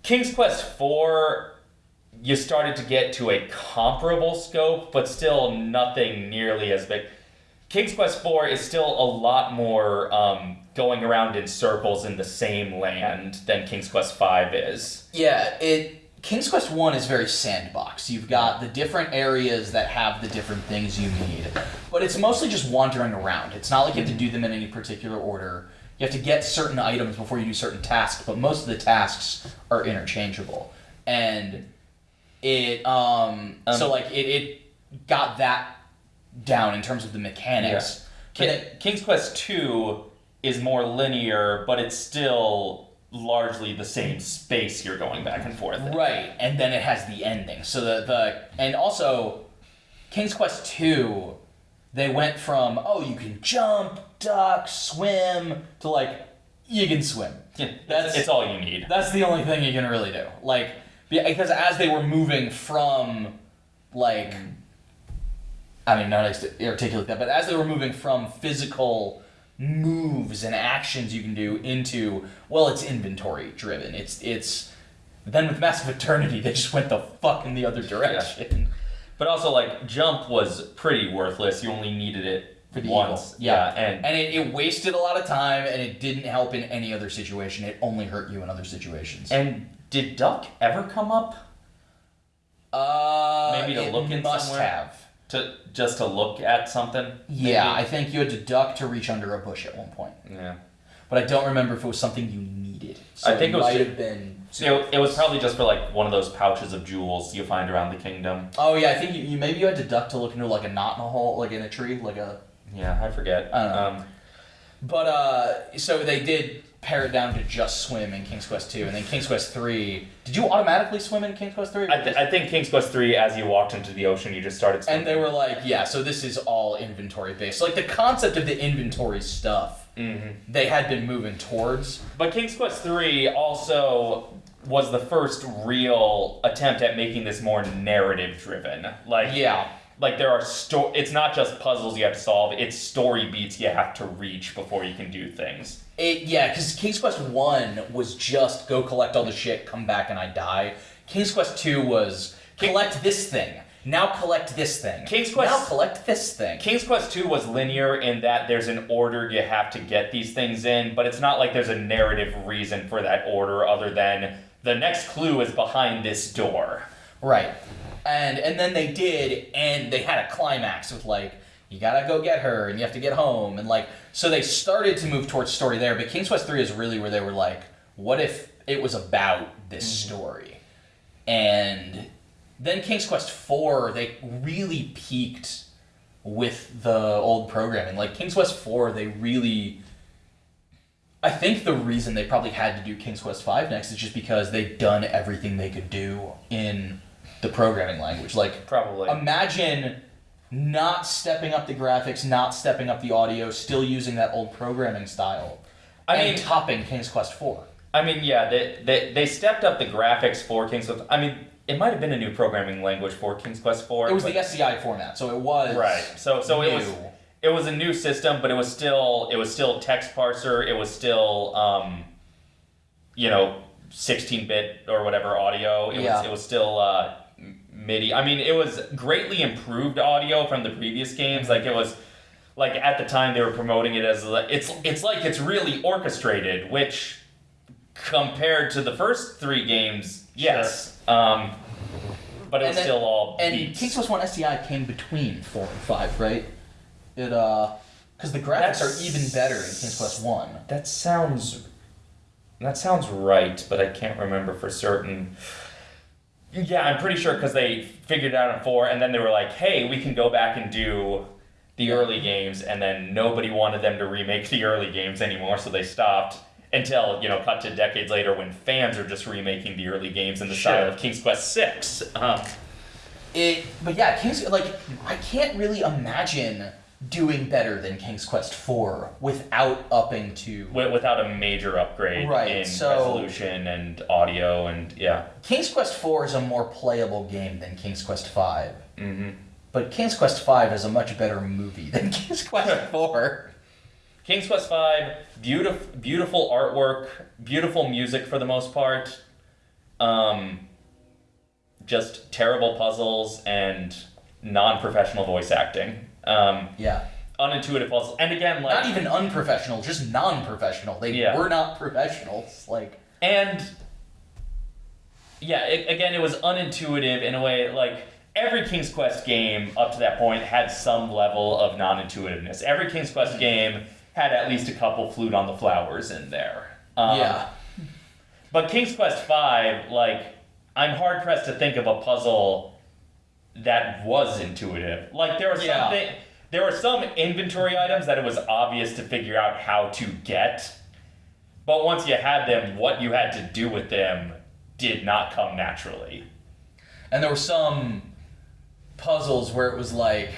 Speaker 1: King's Quest 4 you started to get to a comparable scope, but still nothing nearly as big. King's Quest 4 is still a lot more um, going around in circles in the same land than King's Quest 5 is.
Speaker 2: Yeah, it King's Quest One is very sandbox. You've got the different areas that have the different things you need, but it's mostly just wandering around. It's not like you have to do them in any particular order. You have to get certain items before you do certain tasks, but most of the tasks are interchangeable, and it um,
Speaker 1: Um,
Speaker 2: so like it, it got that down in terms of the mechanics.
Speaker 1: Ki-
Speaker 2: it-
Speaker 1: King's Quest 2 is more linear, but it's still largely the same space you're going back and forth. in.
Speaker 2: Right, and then it has the ending. So the the and also King's Quest 2 they went from oh you can jump, duck, swim to like you can swim.
Speaker 1: Yeah,
Speaker 2: That's-
Speaker 1: that's it's all you need.
Speaker 2: That's the only thing you can really do. Like because as they were moving from like mm. I mean not to articulate that, but as they were moving from physical moves and actions you can do into well it's inventory driven. It's it's then with Mask of Eternity they just went the fuck in the other direction.
Speaker 1: But also, like jump was pretty worthless. You only needed it
Speaker 2: For the
Speaker 1: once.
Speaker 2: eagle. Yeah.
Speaker 1: and,
Speaker 2: And it, it wasted a lot of time and it didn't help in any other situation. It only hurt you in other situations.
Speaker 1: and did Duck ever come up
Speaker 2: uh,
Speaker 1: Maybe to look in
Speaker 2: must
Speaker 1: somewhere?
Speaker 2: have.
Speaker 1: To just to look at something?
Speaker 2: Yeah, I think you had to duck to reach under a bush at one point,
Speaker 1: yeah.
Speaker 2: but I don't remember if it was something you needed. So
Speaker 1: I think it was
Speaker 2: might
Speaker 1: ju-
Speaker 2: have been.
Speaker 1: So it was probably just for like one of those pouches of jewels you find around the kingdom.
Speaker 2: Oh yeah, I think you, you maybe you had to duck to look into like a knot in a hole, like in a tree, like a.
Speaker 1: Yeah, I forget.
Speaker 2: I don't know.
Speaker 1: Um,
Speaker 2: But uh, so they did pare it down to just swim in King's Quest two, and then King's Quest three. Did you automatically swim in King's Quest three?
Speaker 1: I, th- I think King's Quest three, as you walked into the ocean, you just started. Swimming.
Speaker 2: and they were like, yeah, so this is all inventory based. Like the concept of the inventory stuff,
Speaker 1: Mhm.
Speaker 2: they had been moving towards.
Speaker 1: But King's Quest three also was the first real attempt at making this more narrative driven. Like
Speaker 2: Yeah,
Speaker 1: like there are sto- it's not just puzzles you have to solve it's story beats you have to reach before you can do things
Speaker 2: It yeah, because King's Quest One was just go collect all the shit, come back and I die. King's Quest Two was
Speaker 1: King-
Speaker 2: collect this thing. Now collect this thing.
Speaker 1: King's Quest-
Speaker 2: Now collect this thing.
Speaker 1: king's quest 2 was linear in that there's an order you have to get these things in but it's not like there's a narrative reason for that order other than the next clue is behind this door
Speaker 2: Right. And and then they did, and they had a climax with like you gotta go get her, and you have to get home, and like so they started to move towards story there. But King's Quest Three is really where they were like, what if it was about this mm-hmm. story? And then King's Quest Four, they really peaked with the old programming. Like King's Quest Four, they really. I think the reason they probably had to do King's Quest Five next is just because they'd done everything they could do in the programming language. Like,
Speaker 1: probably
Speaker 2: imagine not stepping up the graphics, not stepping up the audio, still using that old programming style,
Speaker 1: I
Speaker 2: and
Speaker 1: mean-
Speaker 2: topping King's Quest Four.
Speaker 1: i mean yeah they, they, they stepped up the graphics for king's quest i mean it might have been a new programming language for king's quest 4
Speaker 2: It was the SCI format, so it was
Speaker 1: Right. So so it was it was a new system, but it was still it was still text parser. It was still um, you know, sixteen bit or whatever audio. It
Speaker 2: Yeah.
Speaker 1: was it was still uh, MIDI. I mean, it was greatly improved audio from the previous games. Like it was. Like at the time, they were promoting it as like- it's it's like it's really orchestrated, which compared to the first three games, yes, um, but it
Speaker 2: And
Speaker 1: was
Speaker 2: then-
Speaker 1: still all
Speaker 2: And
Speaker 1: beats.
Speaker 2: King's Quest One SCI came between four and five, right? It uh, because the graphics
Speaker 1: That's-
Speaker 2: are even better in King's Quest One.
Speaker 1: That sounds. That sounds right, but I can't remember for certain. Yeah, I'm pretty sure because they figured it out in four, and then they were like, "Hey, we can go back and do the early games," and then nobody wanted them to remake the early games anymore, so they stopped. Until you know, cut to decades later, when fans are just remaking the early games in the style of King's Quest Six. Um,
Speaker 2: It, but yeah, King's like I can't really imagine doing better than King's Quest Four without upping to
Speaker 1: without a major upgrade
Speaker 2: Right,
Speaker 1: in
Speaker 2: so-
Speaker 1: resolution and audio, and yeah.
Speaker 2: King's Quest Four is a more playable game than King's Quest Five.
Speaker 1: hmm
Speaker 2: But King's Quest Five is a much better movie than King's Quest Four.
Speaker 1: King's Quest V, beautiful, beautiful artwork, beautiful music for the most part. Um, just terrible puzzles and non-professional voice acting. Um,
Speaker 2: Yeah,
Speaker 1: unintuitive puzzles, and again, like
Speaker 2: not even unprofessional, just non-professional. They
Speaker 1: Yeah.
Speaker 2: were not professionals. Like
Speaker 1: and yeah, it, again, it was unintuitive in a way. Like every King's Quest game up to that point had some level of non-intuitiveness. Every King's Quest game had at least a couple flute on the flowers in there. Um,
Speaker 2: yeah,
Speaker 1: But King's Quest V, like, I'm hard pressed to think of a puzzle that was intuitive. Like, there were
Speaker 2: Yeah.
Speaker 1: something, there were some inventory items that it was obvious to figure out how to get, But once you had them, what you had to do with them did not come naturally.
Speaker 2: And there were some puzzles where it was like,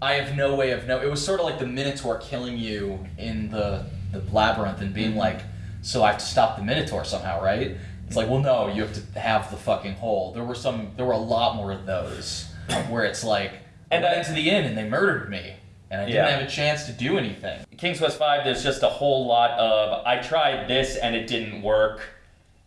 Speaker 2: I have no way of know. It was sort of like the Minotaur killing you in the the labyrinth and being mm-hmm. like, so I have to stop the Minotaur somehow, right? It's like, well, no, you have to have the fucking hole. There were some. There were a lot more of those where it's like,
Speaker 1: And
Speaker 2: I
Speaker 1: I-
Speaker 2: went into the inn and they murdered me, and I didn't
Speaker 1: Yeah.
Speaker 2: have a chance to do anything.
Speaker 1: King's Quest V, there's just a whole lot of I tried this and it didn't work,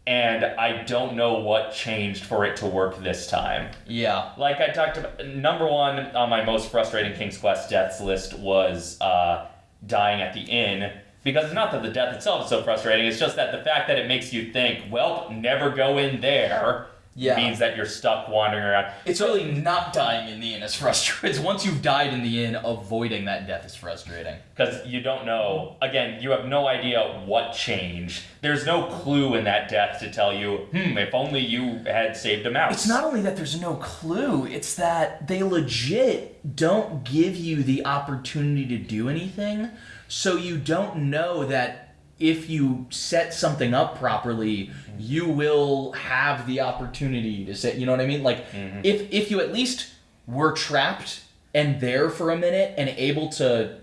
Speaker 1: and I don't know what changed for it to work this time.
Speaker 2: Yeah.
Speaker 1: Like I talked about, number one on my most frustrating King's Quest deaths list was uh, dying at the inn. Because it's not that the death itself is so frustrating, it's just that the fact that it makes you think, well, never go in there,
Speaker 2: Yeah.
Speaker 1: means that you're stuck wandering around.
Speaker 2: It's really not dying in the inn is frustrating. It's once you've died in the inn, avoiding that death is frustrating.
Speaker 1: Because you don't know, again, you have no idea what changed. There's no clue in that death to tell you, hmm, if only you had saved a mouse.
Speaker 2: It's not only that there's no clue, it's that they legit don't give you the opportunity to do anything. So you don't know that if you set something up properly, you will have the opportunity to say, you know what I mean? Like mm-hmm. if if you at least were trapped and there for a minute and able to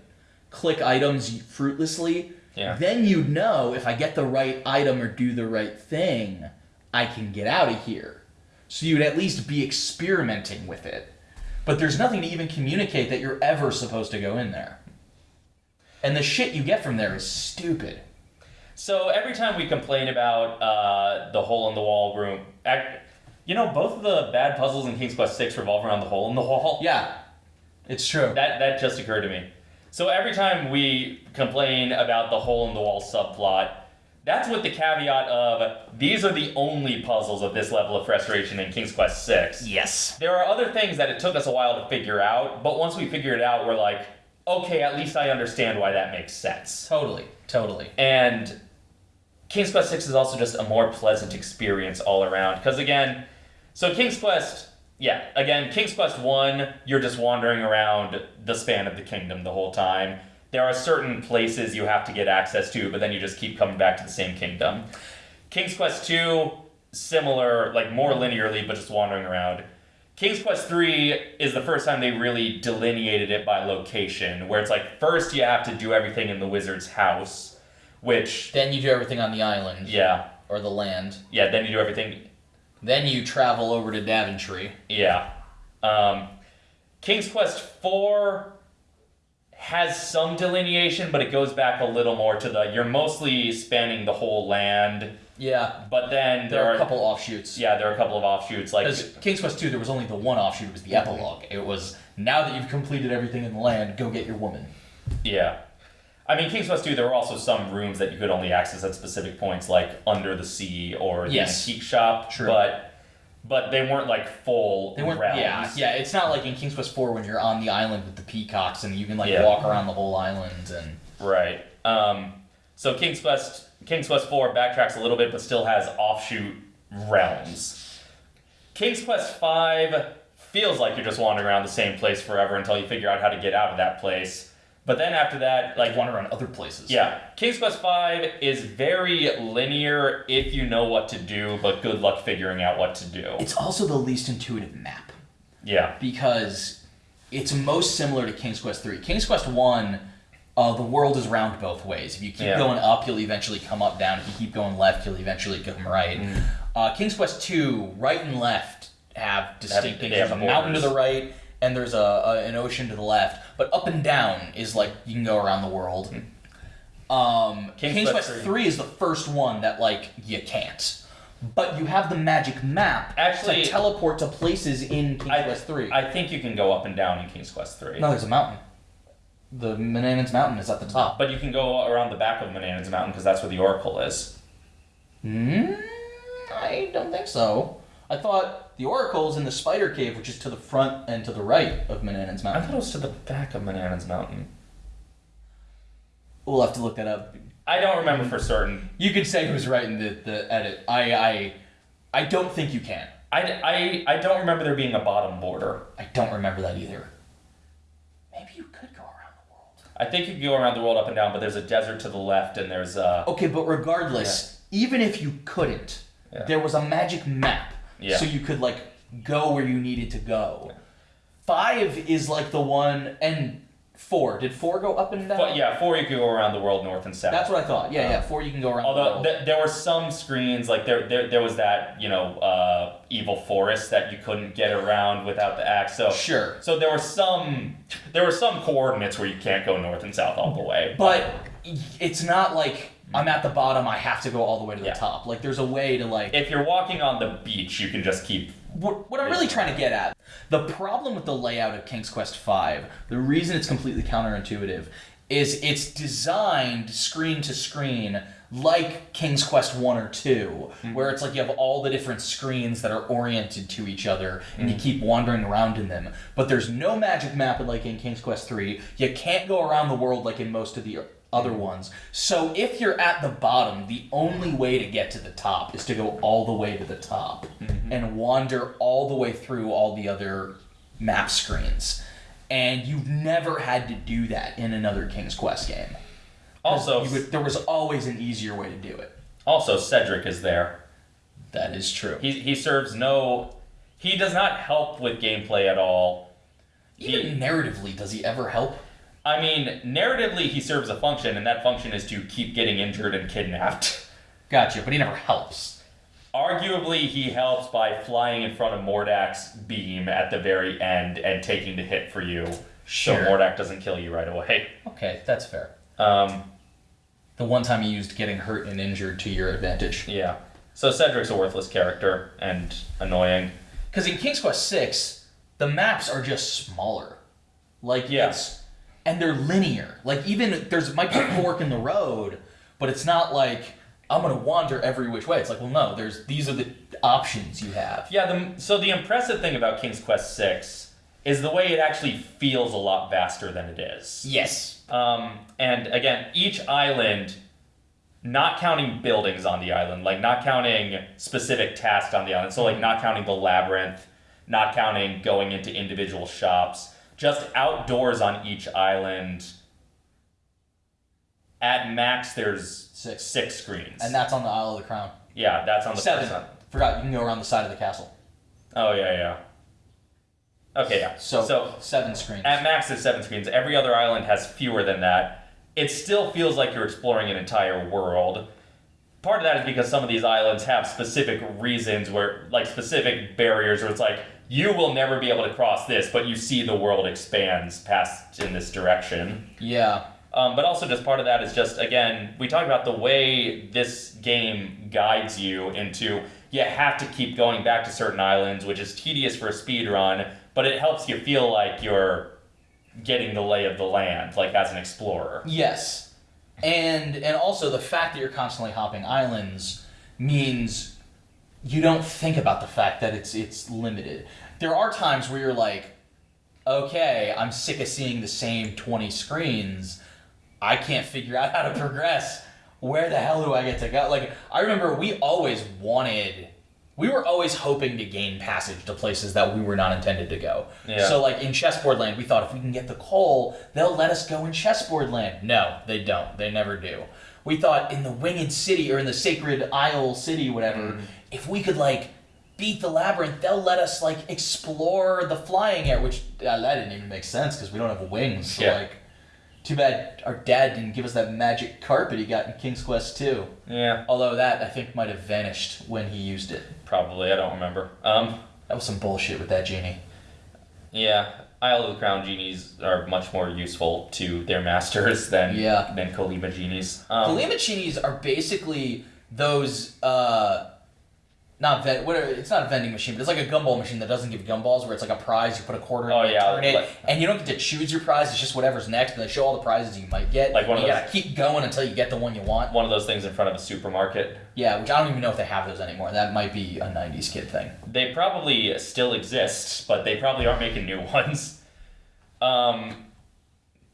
Speaker 2: click items fruitlessly,
Speaker 1: Yeah.
Speaker 2: then you'd know if I get the right item or do the right thing, I can get out of here. So you'd at least be experimenting with it. But there's nothing to even communicate that you're ever supposed to go in there. And the shit you get from there is stupid.
Speaker 1: So every time we complain about uh, the hole in the wall room, ac you know, both of the bad puzzles in King's Quest VI revolve around the hole in the wall.
Speaker 2: Yeah, it's true.
Speaker 1: That that just occurred to me. So every time we complain about the hole in the wall subplot, that's with the caveat of these are the only puzzles of this level of frustration in King's Quest VI.
Speaker 2: yes.
Speaker 1: There are other things that it took us a while to figure out, but once we figure it out, we're like, okay, at least I understand why that makes sense.
Speaker 2: Totally, totally.
Speaker 1: And King's Quest Six is also just a more pleasant experience all around. Because again, so King's Quest, yeah, again, King's Quest 1, you're just wandering around the span of the kingdom the whole time. There are certain places you have to get access to, but then you just keep coming back to the same kingdom. King's Quest 2, similar, like more linearly, but just wandering around. King's Quest 3 is the first time they really delineated it by location, where it's like first you have to do everything in the wizard's house, which
Speaker 2: Then you do everything on the island
Speaker 1: yeah,
Speaker 2: or the land.
Speaker 1: yeah. Then you do everything.
Speaker 2: Then you travel over to Daventry.
Speaker 1: Yeah. Um, King's Quest Four has some delineation, but it goes back a little more to the. You're mostly spanning the whole land,
Speaker 2: Yeah,
Speaker 1: but then
Speaker 2: there are a couple offshoots.
Speaker 1: Yeah, there are a couple of offshoots. Like
Speaker 2: Because King's Quest 2, there was only the one offshoot, it was the epilogue. It was, now that you've completed everything in the land, go get your woman.
Speaker 1: yeah. I mean, King's Quest 2, there were also some rooms that you could only access at specific points, like under the sea or the
Speaker 2: Yes.
Speaker 1: antique shop.
Speaker 2: True.
Speaker 1: But but they weren't like full
Speaker 2: They weren't,
Speaker 1: realms.
Speaker 2: yeah, yeah. It's not like in King's Quest 4 when you're on the island with the peacocks and you can like
Speaker 1: Yeah.
Speaker 2: walk around the whole island and
Speaker 1: Right. Um, so King's Quest King's Quest 4 backtracks a little bit but still has offshoot realms. King's Quest 5 feels like you're just wandering around the same place forever until you figure out how to get out of that place. But then after that, like
Speaker 2: like wander around other places.
Speaker 1: yeah, King's Quest 5 is very linear if you know what to do, but good luck figuring out what to do.
Speaker 2: It's also the least intuitive map
Speaker 1: Yeah.
Speaker 2: because it's most similar to King's Quest 3. King's Quest 1, uh, the world is round both ways. If you keep
Speaker 1: Yeah.
Speaker 2: going up, you'll eventually come up down. If you keep going left, you'll eventually come right.
Speaker 1: Mm.
Speaker 2: Uh, King's Quest 2, right and left have distinct
Speaker 1: they
Speaker 2: things. There's
Speaker 1: have
Speaker 2: a mountain to the right, and there's a, a an ocean to the left. But up and down is like you can go around the world. Um,
Speaker 1: King's
Speaker 2: King's,
Speaker 1: Quest
Speaker 2: Quest
Speaker 1: 3.
Speaker 2: 3 is the first one that like you can't. But you have the magic map
Speaker 1: Actually-
Speaker 2: to teleport to places in King's
Speaker 1: I,
Speaker 2: Quest 3.
Speaker 1: I think you can go up and down in King's Quest 3.
Speaker 2: no, there's a mountain. The Manannan's Mountain is at the top.
Speaker 1: But you can go around the back of Manannan's Mountain because that's where the Oracle is.
Speaker 2: Hmm? I don't think so. I thought the Oracle's in the Spider Cave, which is to the front and to the right of Manannan's
Speaker 1: I
Speaker 2: Mountain.
Speaker 1: thought it was to the back of Manannan's Mountain.
Speaker 2: We'll have to look that up.
Speaker 1: I don't remember for certain.
Speaker 2: You could say who's right in the, the edit. I, I I don't think you can.
Speaker 1: I, I, I don't remember there being a bottom border.
Speaker 2: I don't remember that either. Maybe you could go around the world.
Speaker 1: I think you can go around the world up and down, but there's a desert to the left, and there's a.
Speaker 2: Okay, but regardless, even if you couldn't,
Speaker 1: Yeah.
Speaker 2: there was a magic map,
Speaker 1: Yeah.
Speaker 2: so you could like go where you needed to go. Five is like the one, and four. Did four go up and down?
Speaker 1: but yeah, four you can go around the world north and south.
Speaker 2: that's what I thought. Yeah, yeah. Four you can go around. the
Speaker 1: Although
Speaker 2: world.
Speaker 1: th- there were some screens, like there, there, there was that you know uh, evil forest that you couldn't get around without the axe. So
Speaker 2: Sure.
Speaker 1: So there were some, there were some coordinates where you can't go north and south all the way.
Speaker 2: But it's not like I'm at the bottom. I have to go all the way to the
Speaker 1: Yeah.
Speaker 2: top. Like there's a way to like.
Speaker 1: if you're walking on the beach, you can just keep.
Speaker 2: what, what I'm really trying to get at, the problem with the layout of King's Quest V, the reason it's completely counterintuitive, is it's designed screen to screen like King's Quest 1 or 2, mm-hmm. where it's like you have all the different screens that are oriented to each other and you mm. keep wandering around in them. But there's no magic map like in King's Quest 3. You can't go around the world like in most of the other mm. ones. So if you're at the bottom, the only way to get to the top is to go all the way to the top mm-hmm. and wander all the way through all the other map screens. And you've never had to do that in another King's Quest game.
Speaker 1: Also,
Speaker 2: would, there was always an easier way to do it.
Speaker 1: also Cedric is there.
Speaker 2: That is true.
Speaker 1: He he serves no. He does not help with gameplay at all.
Speaker 2: Even narratively, does he ever help?
Speaker 1: I mean, narratively, he serves a function, and that function is to keep getting injured and kidnapped.
Speaker 2: Gotcha, but he never helps.
Speaker 1: Arguably, he helps by flying in front of Mordack's beam at the very end and taking the hit for you,
Speaker 2: Sure.
Speaker 1: so Mordak doesn't kill you right away.
Speaker 2: Okay, that's fair.
Speaker 1: Um,
Speaker 2: The one time he used getting hurt and injured to your advantage.
Speaker 1: yeah. So Cedric's a worthless character and annoying.
Speaker 2: Because in King's Quest Six, the maps are just smaller. Like
Speaker 1: Yeah.
Speaker 2: it's and they're linear. Like even there's might be a fork in the road, but it's not like I'm gonna wander every which way. It's like, well, no, there's these are the options you have.
Speaker 1: Yeah. The, so the impressive thing about King's Quest Six is the way it actually feels a lot vaster than it is.
Speaker 2: Yes.
Speaker 1: Um, and again, each island, not counting buildings on the island, like not counting specific tasks on the island, so like not counting the labyrinth, not counting going into individual shops, just outdoors on each island. At max, there's
Speaker 2: Six.
Speaker 1: six screens.
Speaker 2: And that's on the Isle of the Crown.
Speaker 1: yeah, that's on the
Speaker 2: Seven.
Speaker 1: first.
Speaker 2: Forgot you can go around the side of the castle.
Speaker 1: Oh yeah, yeah. Okay, yeah.
Speaker 2: So,
Speaker 1: so
Speaker 2: seven screens.
Speaker 1: At max, it's seven screens. Every other island has fewer than that. It still feels like you're exploring an entire world. Part of that is because some of these islands have specific reasons where, like, specific barriers where it's like, you will never be able to cross this, but you see the world expands past in this direction.
Speaker 2: yeah.
Speaker 1: Um, but also, just part of that is just again, we talked about the way this game guides you into you have to keep going back to certain islands, which is tedious for a speed run, but it helps you feel like you're getting the lay of the land, like as an explorer.
Speaker 2: Yes. And and also the fact that you're constantly hopping islands means you don't think about the fact that it's it's limited. There are times where you're like, okay, I'm sick of seeing the same 20 screens. I can't figure out how to progress. Where the hell do I get to go? Like I remember we always wanted we were always hoping to gain passage to places that we were not intended to go.
Speaker 1: Yeah.
Speaker 2: So like in chessboard land, we thought if we can get the coal, they'll let us go in chessboard land. No, they don't. They never do. We thought in the winged city or in the sacred isle city, whatever, if we could like beat the labyrinth, they'll let us like explore the flying air, which uh, that didn't even make sense because we don't have wings. So
Speaker 1: Yeah.
Speaker 2: like, too bad our dad didn't give us that magic carpet he got in King's Quest 2.
Speaker 1: Yeah,
Speaker 2: Although that I think might have vanished when he used it.
Speaker 1: probably. I don't remember. Um,
Speaker 2: That was some bullshit with that genie.
Speaker 1: yeah, Isle of the Crown genies are much more useful to their masters than
Speaker 2: Yeah.
Speaker 1: than Kolima genies. Um,
Speaker 2: Kalima genies are basically those uh not ven- what are, it's not a vending machine, but it's like a gumball machine that doesn't give gumballs where it's like a prize, you put a quarter in
Speaker 1: Oh,
Speaker 2: and you
Speaker 1: yeah,
Speaker 2: turn it, and you don't get to choose your prize, it's just whatever's next, and they show all the prizes you might get.
Speaker 1: Like one of
Speaker 2: you
Speaker 1: those-
Speaker 2: gotta keep going until you get the one you want.
Speaker 1: one of those things in front of a supermarket.
Speaker 2: Yeah, which I don't even know if they have those anymore. That might be a nineties kid thing.
Speaker 1: They probably still exist, but they probably aren't making new ones. Um,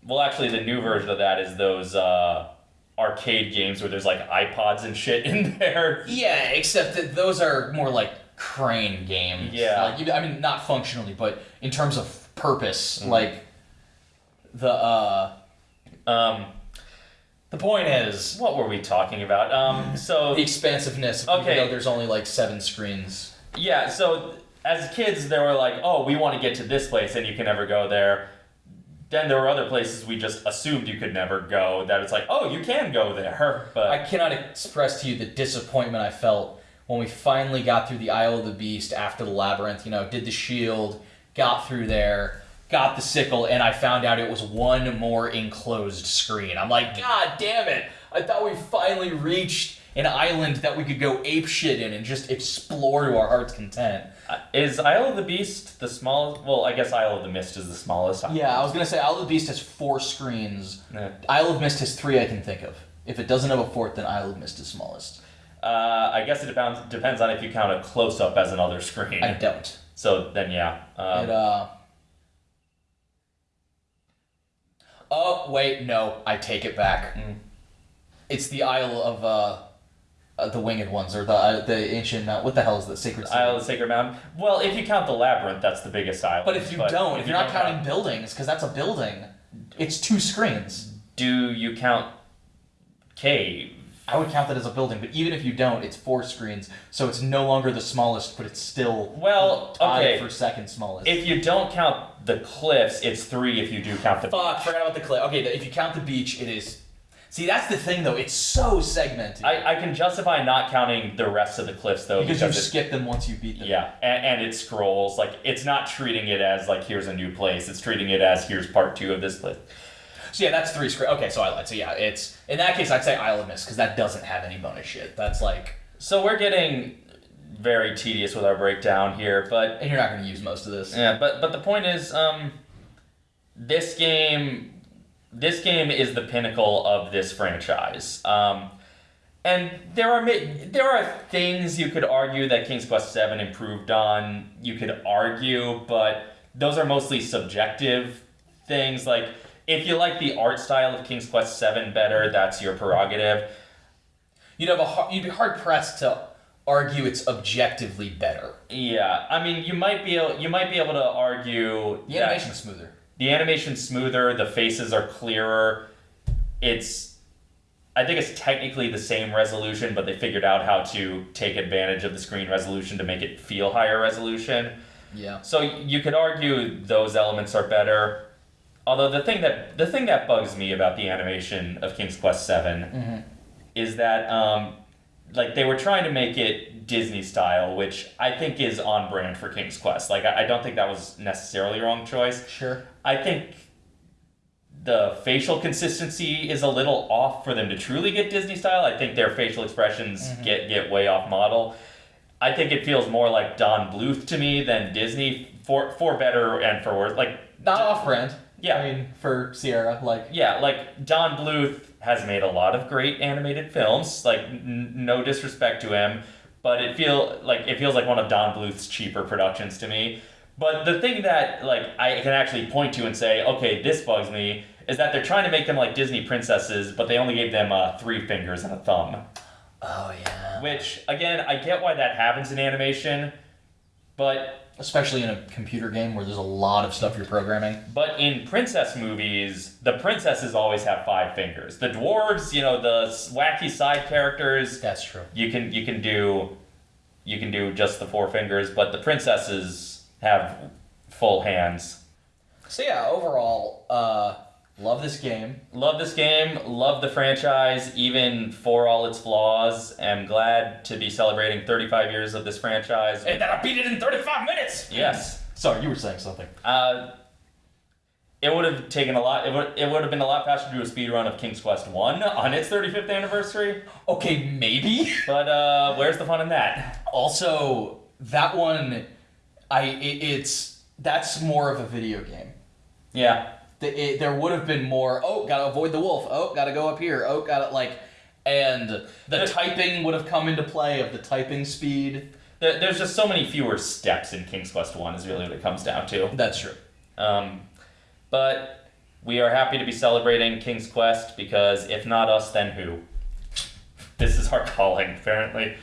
Speaker 1: well, actually, the new version of that is those uh, arcade games where there's like iPods and shit in there.
Speaker 2: Yeah, except that those are more like crane games.
Speaker 1: Yeah.
Speaker 2: Like I mean not functionally, but in terms of purpose,
Speaker 1: Mm-hmm.
Speaker 2: like the uh
Speaker 1: Um,
Speaker 2: The point is
Speaker 1: what were we talking about? Um, so
Speaker 2: the expansiveness.
Speaker 1: Okay.
Speaker 2: Though there's only like seven screens.
Speaker 1: Yeah, so as kids, they were like, oh, we want to get to this place and you can never go there. Then there were other places we just assumed you could never go that it's like, oh, you can go there. But
Speaker 2: I cannot express to you the disappointment I felt when we finally got through the Isle of the Beast after the labyrinth. You know, did the shield, got through there, got the sickle, and I found out it was one more enclosed screen. I'm like, God damn it! I thought we finally reached an island that we could go ape shit in and just explore to our heart's content.
Speaker 1: Uh, is Isle of the Beast the smallest? Well, I guess Isle of the Mist is the smallest.
Speaker 2: Yeah, I was gonna say Isle of the Beast has four screens.
Speaker 1: Yeah.
Speaker 2: Isle of Mist has three I can think of. If it doesn't have a fourth, then Isle of Mist is smallest.
Speaker 1: Uh, I guess it depends depends on if you count a close up as another screen.
Speaker 2: I don't.
Speaker 1: So then, yeah. Um,
Speaker 2: it uh. Oh wait, no, I take it back.
Speaker 1: Mm.
Speaker 2: It's the Isle of uh, uh the Winged Ones or the uh, the ancient. Uh, what the hell is the Sacred City?
Speaker 1: Isle of the Sacred Mountain. Well, if you count the labyrinth, that's the biggest island.
Speaker 2: But if you don't, if
Speaker 1: you
Speaker 2: you're not
Speaker 1: don't
Speaker 2: counting
Speaker 1: count-
Speaker 2: buildings, because that's a building, it's two screens.
Speaker 1: do you count cave?
Speaker 2: I would count that as a building, but even if you don't, it's four screens, so it's no longer the smallest, but it's still
Speaker 1: Well,
Speaker 2: tied
Speaker 1: okay.
Speaker 2: for second smallest.
Speaker 1: If you don't count the cliffs, it's three. If you do count the
Speaker 2: Fuck, forgot about the cliff. Okay, if you count the beach, it is. See, that's the thing though. It's so segmented
Speaker 1: I, I can justify not counting the rest of the cliffs though
Speaker 2: because you
Speaker 1: it's-
Speaker 2: skip them once you beat them.
Speaker 1: yeah, and, and it scrolls like it's not treating it as like here's a new place. It's treating it as here's part two of this place.
Speaker 2: So yeah, that's three screens. Okay, so I lied. So yeah, it's in that case I'd say Isle of Mist because that doesn't have any bonus shit. That's like,
Speaker 1: So we're getting very tedious with our breakdown here, but
Speaker 2: and you're not going to use most of this.
Speaker 1: yeah, but but the point is, um, this game, this game is the pinnacle of this franchise. Um, and there are there are things you could argue that King's Quest Seven improved on. You could argue, but those are mostly subjective things. Like if you like the art style of King's Quest Seven better, that's your prerogative.
Speaker 2: You'd have a you'd be hard pressed to argue it's objectively better.
Speaker 1: Yeah, I mean, you might be able, you might be able to argue
Speaker 2: The
Speaker 1: that-
Speaker 2: animation's smoother.
Speaker 1: The animation's smoother, the faces are clearer. It's I think it's technically the same resolution, but they figured out how to take advantage of the screen resolution to make it feel higher resolution.
Speaker 2: Yeah.
Speaker 1: So you could argue those elements are better. Although the thing that the thing that bugs me about the animation of King's Quest 7 is that um, like they were trying to make it Disney style, which I think is on brand for King's Quest. Like I, I don't think that was necessarily a wrong choice.
Speaker 2: Sure.
Speaker 1: I think the facial consistency is a little off for them to truly get Disney style. I think their facial expressions mm-hmm. get get way off model. I think it feels more like Don Bluth to me than Disney for for better and for worse. Like
Speaker 2: Not off brand.
Speaker 1: Yeah.
Speaker 2: I mean, for Sierra, like
Speaker 1: yeah, like Don Bluth has made a lot of great animated films. Like n- no disrespect to him, but it feel like it feels like one of Don Bluth's cheaper productions to me. But the thing that like I can actually point to and say, okay, this bugs me, is that they're trying to make them like Disney princesses, but they only gave them uh, three fingers and a thumb.
Speaker 2: Oh yeah.
Speaker 1: Which again, I get why that happens in animation, but
Speaker 2: Especially in a computer game where there's a lot of stuff you're programming.
Speaker 1: But in princess movies, the princesses always have five fingers. The dwarves, you know, the wacky side characters,
Speaker 2: That's true.
Speaker 1: you can you can do you can do just the four fingers, but the princesses have full hands.
Speaker 2: So yeah, overall, uh, love this game.
Speaker 1: Love this game, love the franchise, even for all its flaws. Am glad to be celebrating 35 years of this franchise.
Speaker 2: And that I beat it in 35 minutes.
Speaker 1: yes.
Speaker 2: Sorry, you were saying something.
Speaker 1: Uh, it would have taken a lot. It would it would have been a lot faster to do a speed run of King's Quest One on its 35th anniversary.
Speaker 2: Okay, maybe.
Speaker 1: But uh, where's the fun in that?
Speaker 2: Also, that one, I it, it's that's more of a video game.
Speaker 1: Yeah,
Speaker 2: The, it, there would have been more. Oh, gotta avoid the wolf. Oh, gotta go up here. Oh, gotta like, and the typing would have come into play of the typing speed.
Speaker 1: there, there's just so many fewer steps in King's Quest One. Is really what it comes down to.
Speaker 2: That's true.
Speaker 1: Um, but we are happy to be celebrating King's Quest because if not us, then who? This is our calling, apparently.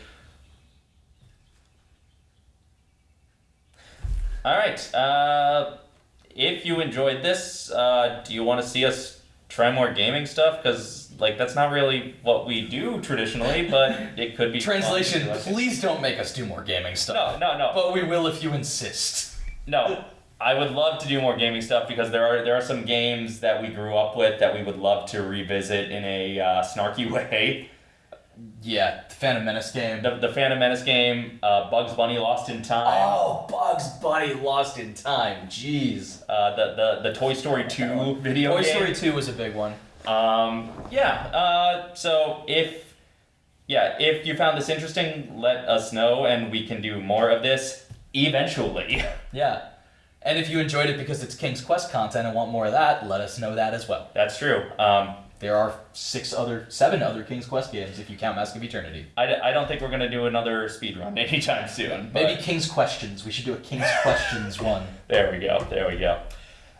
Speaker 1: All right. Uh, if you enjoyed this, uh, do you want to see us try more gaming stuff because like that's not really what we do traditionally, but it could be.
Speaker 2: Translation:
Speaker 1: Like-
Speaker 2: Please don't make us do more gaming stuff.
Speaker 1: No, no, no.
Speaker 2: But we will if you insist.
Speaker 1: No, I would love to do more gaming stuff because there are there are some games that we grew up with that we would love to revisit in a uh, snarky way.
Speaker 2: Yeah, the Phantom Menace game.
Speaker 1: The, the Phantom Menace game, uh, Bugs Bunny Lost in Time,
Speaker 2: Oh, Bugs Bunny Lost in Time. Jeez.
Speaker 1: uh, the, the the Toy Story Two video
Speaker 2: Toy
Speaker 1: game.
Speaker 2: Story 2 was a big one.
Speaker 1: Um, yeah. Uh, so if yeah, if you found this interesting, let us know, and we can do more of this eventually.
Speaker 2: Yeah. And if you enjoyed it because it's King's Quest content and want more of that, let us know that as well.
Speaker 1: That's true. Um,
Speaker 2: There are six other, seven other King's Quest games if you count Mask of Eternity.
Speaker 1: I, d- I don't think we're gonna do another speed run anytime soon. but-
Speaker 2: Maybe King's Questions. We should do a King's Questions one.
Speaker 1: There we go. There we go.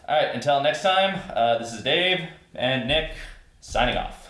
Speaker 1: All right. Until next time, uh, this is Dave and Nick signing off.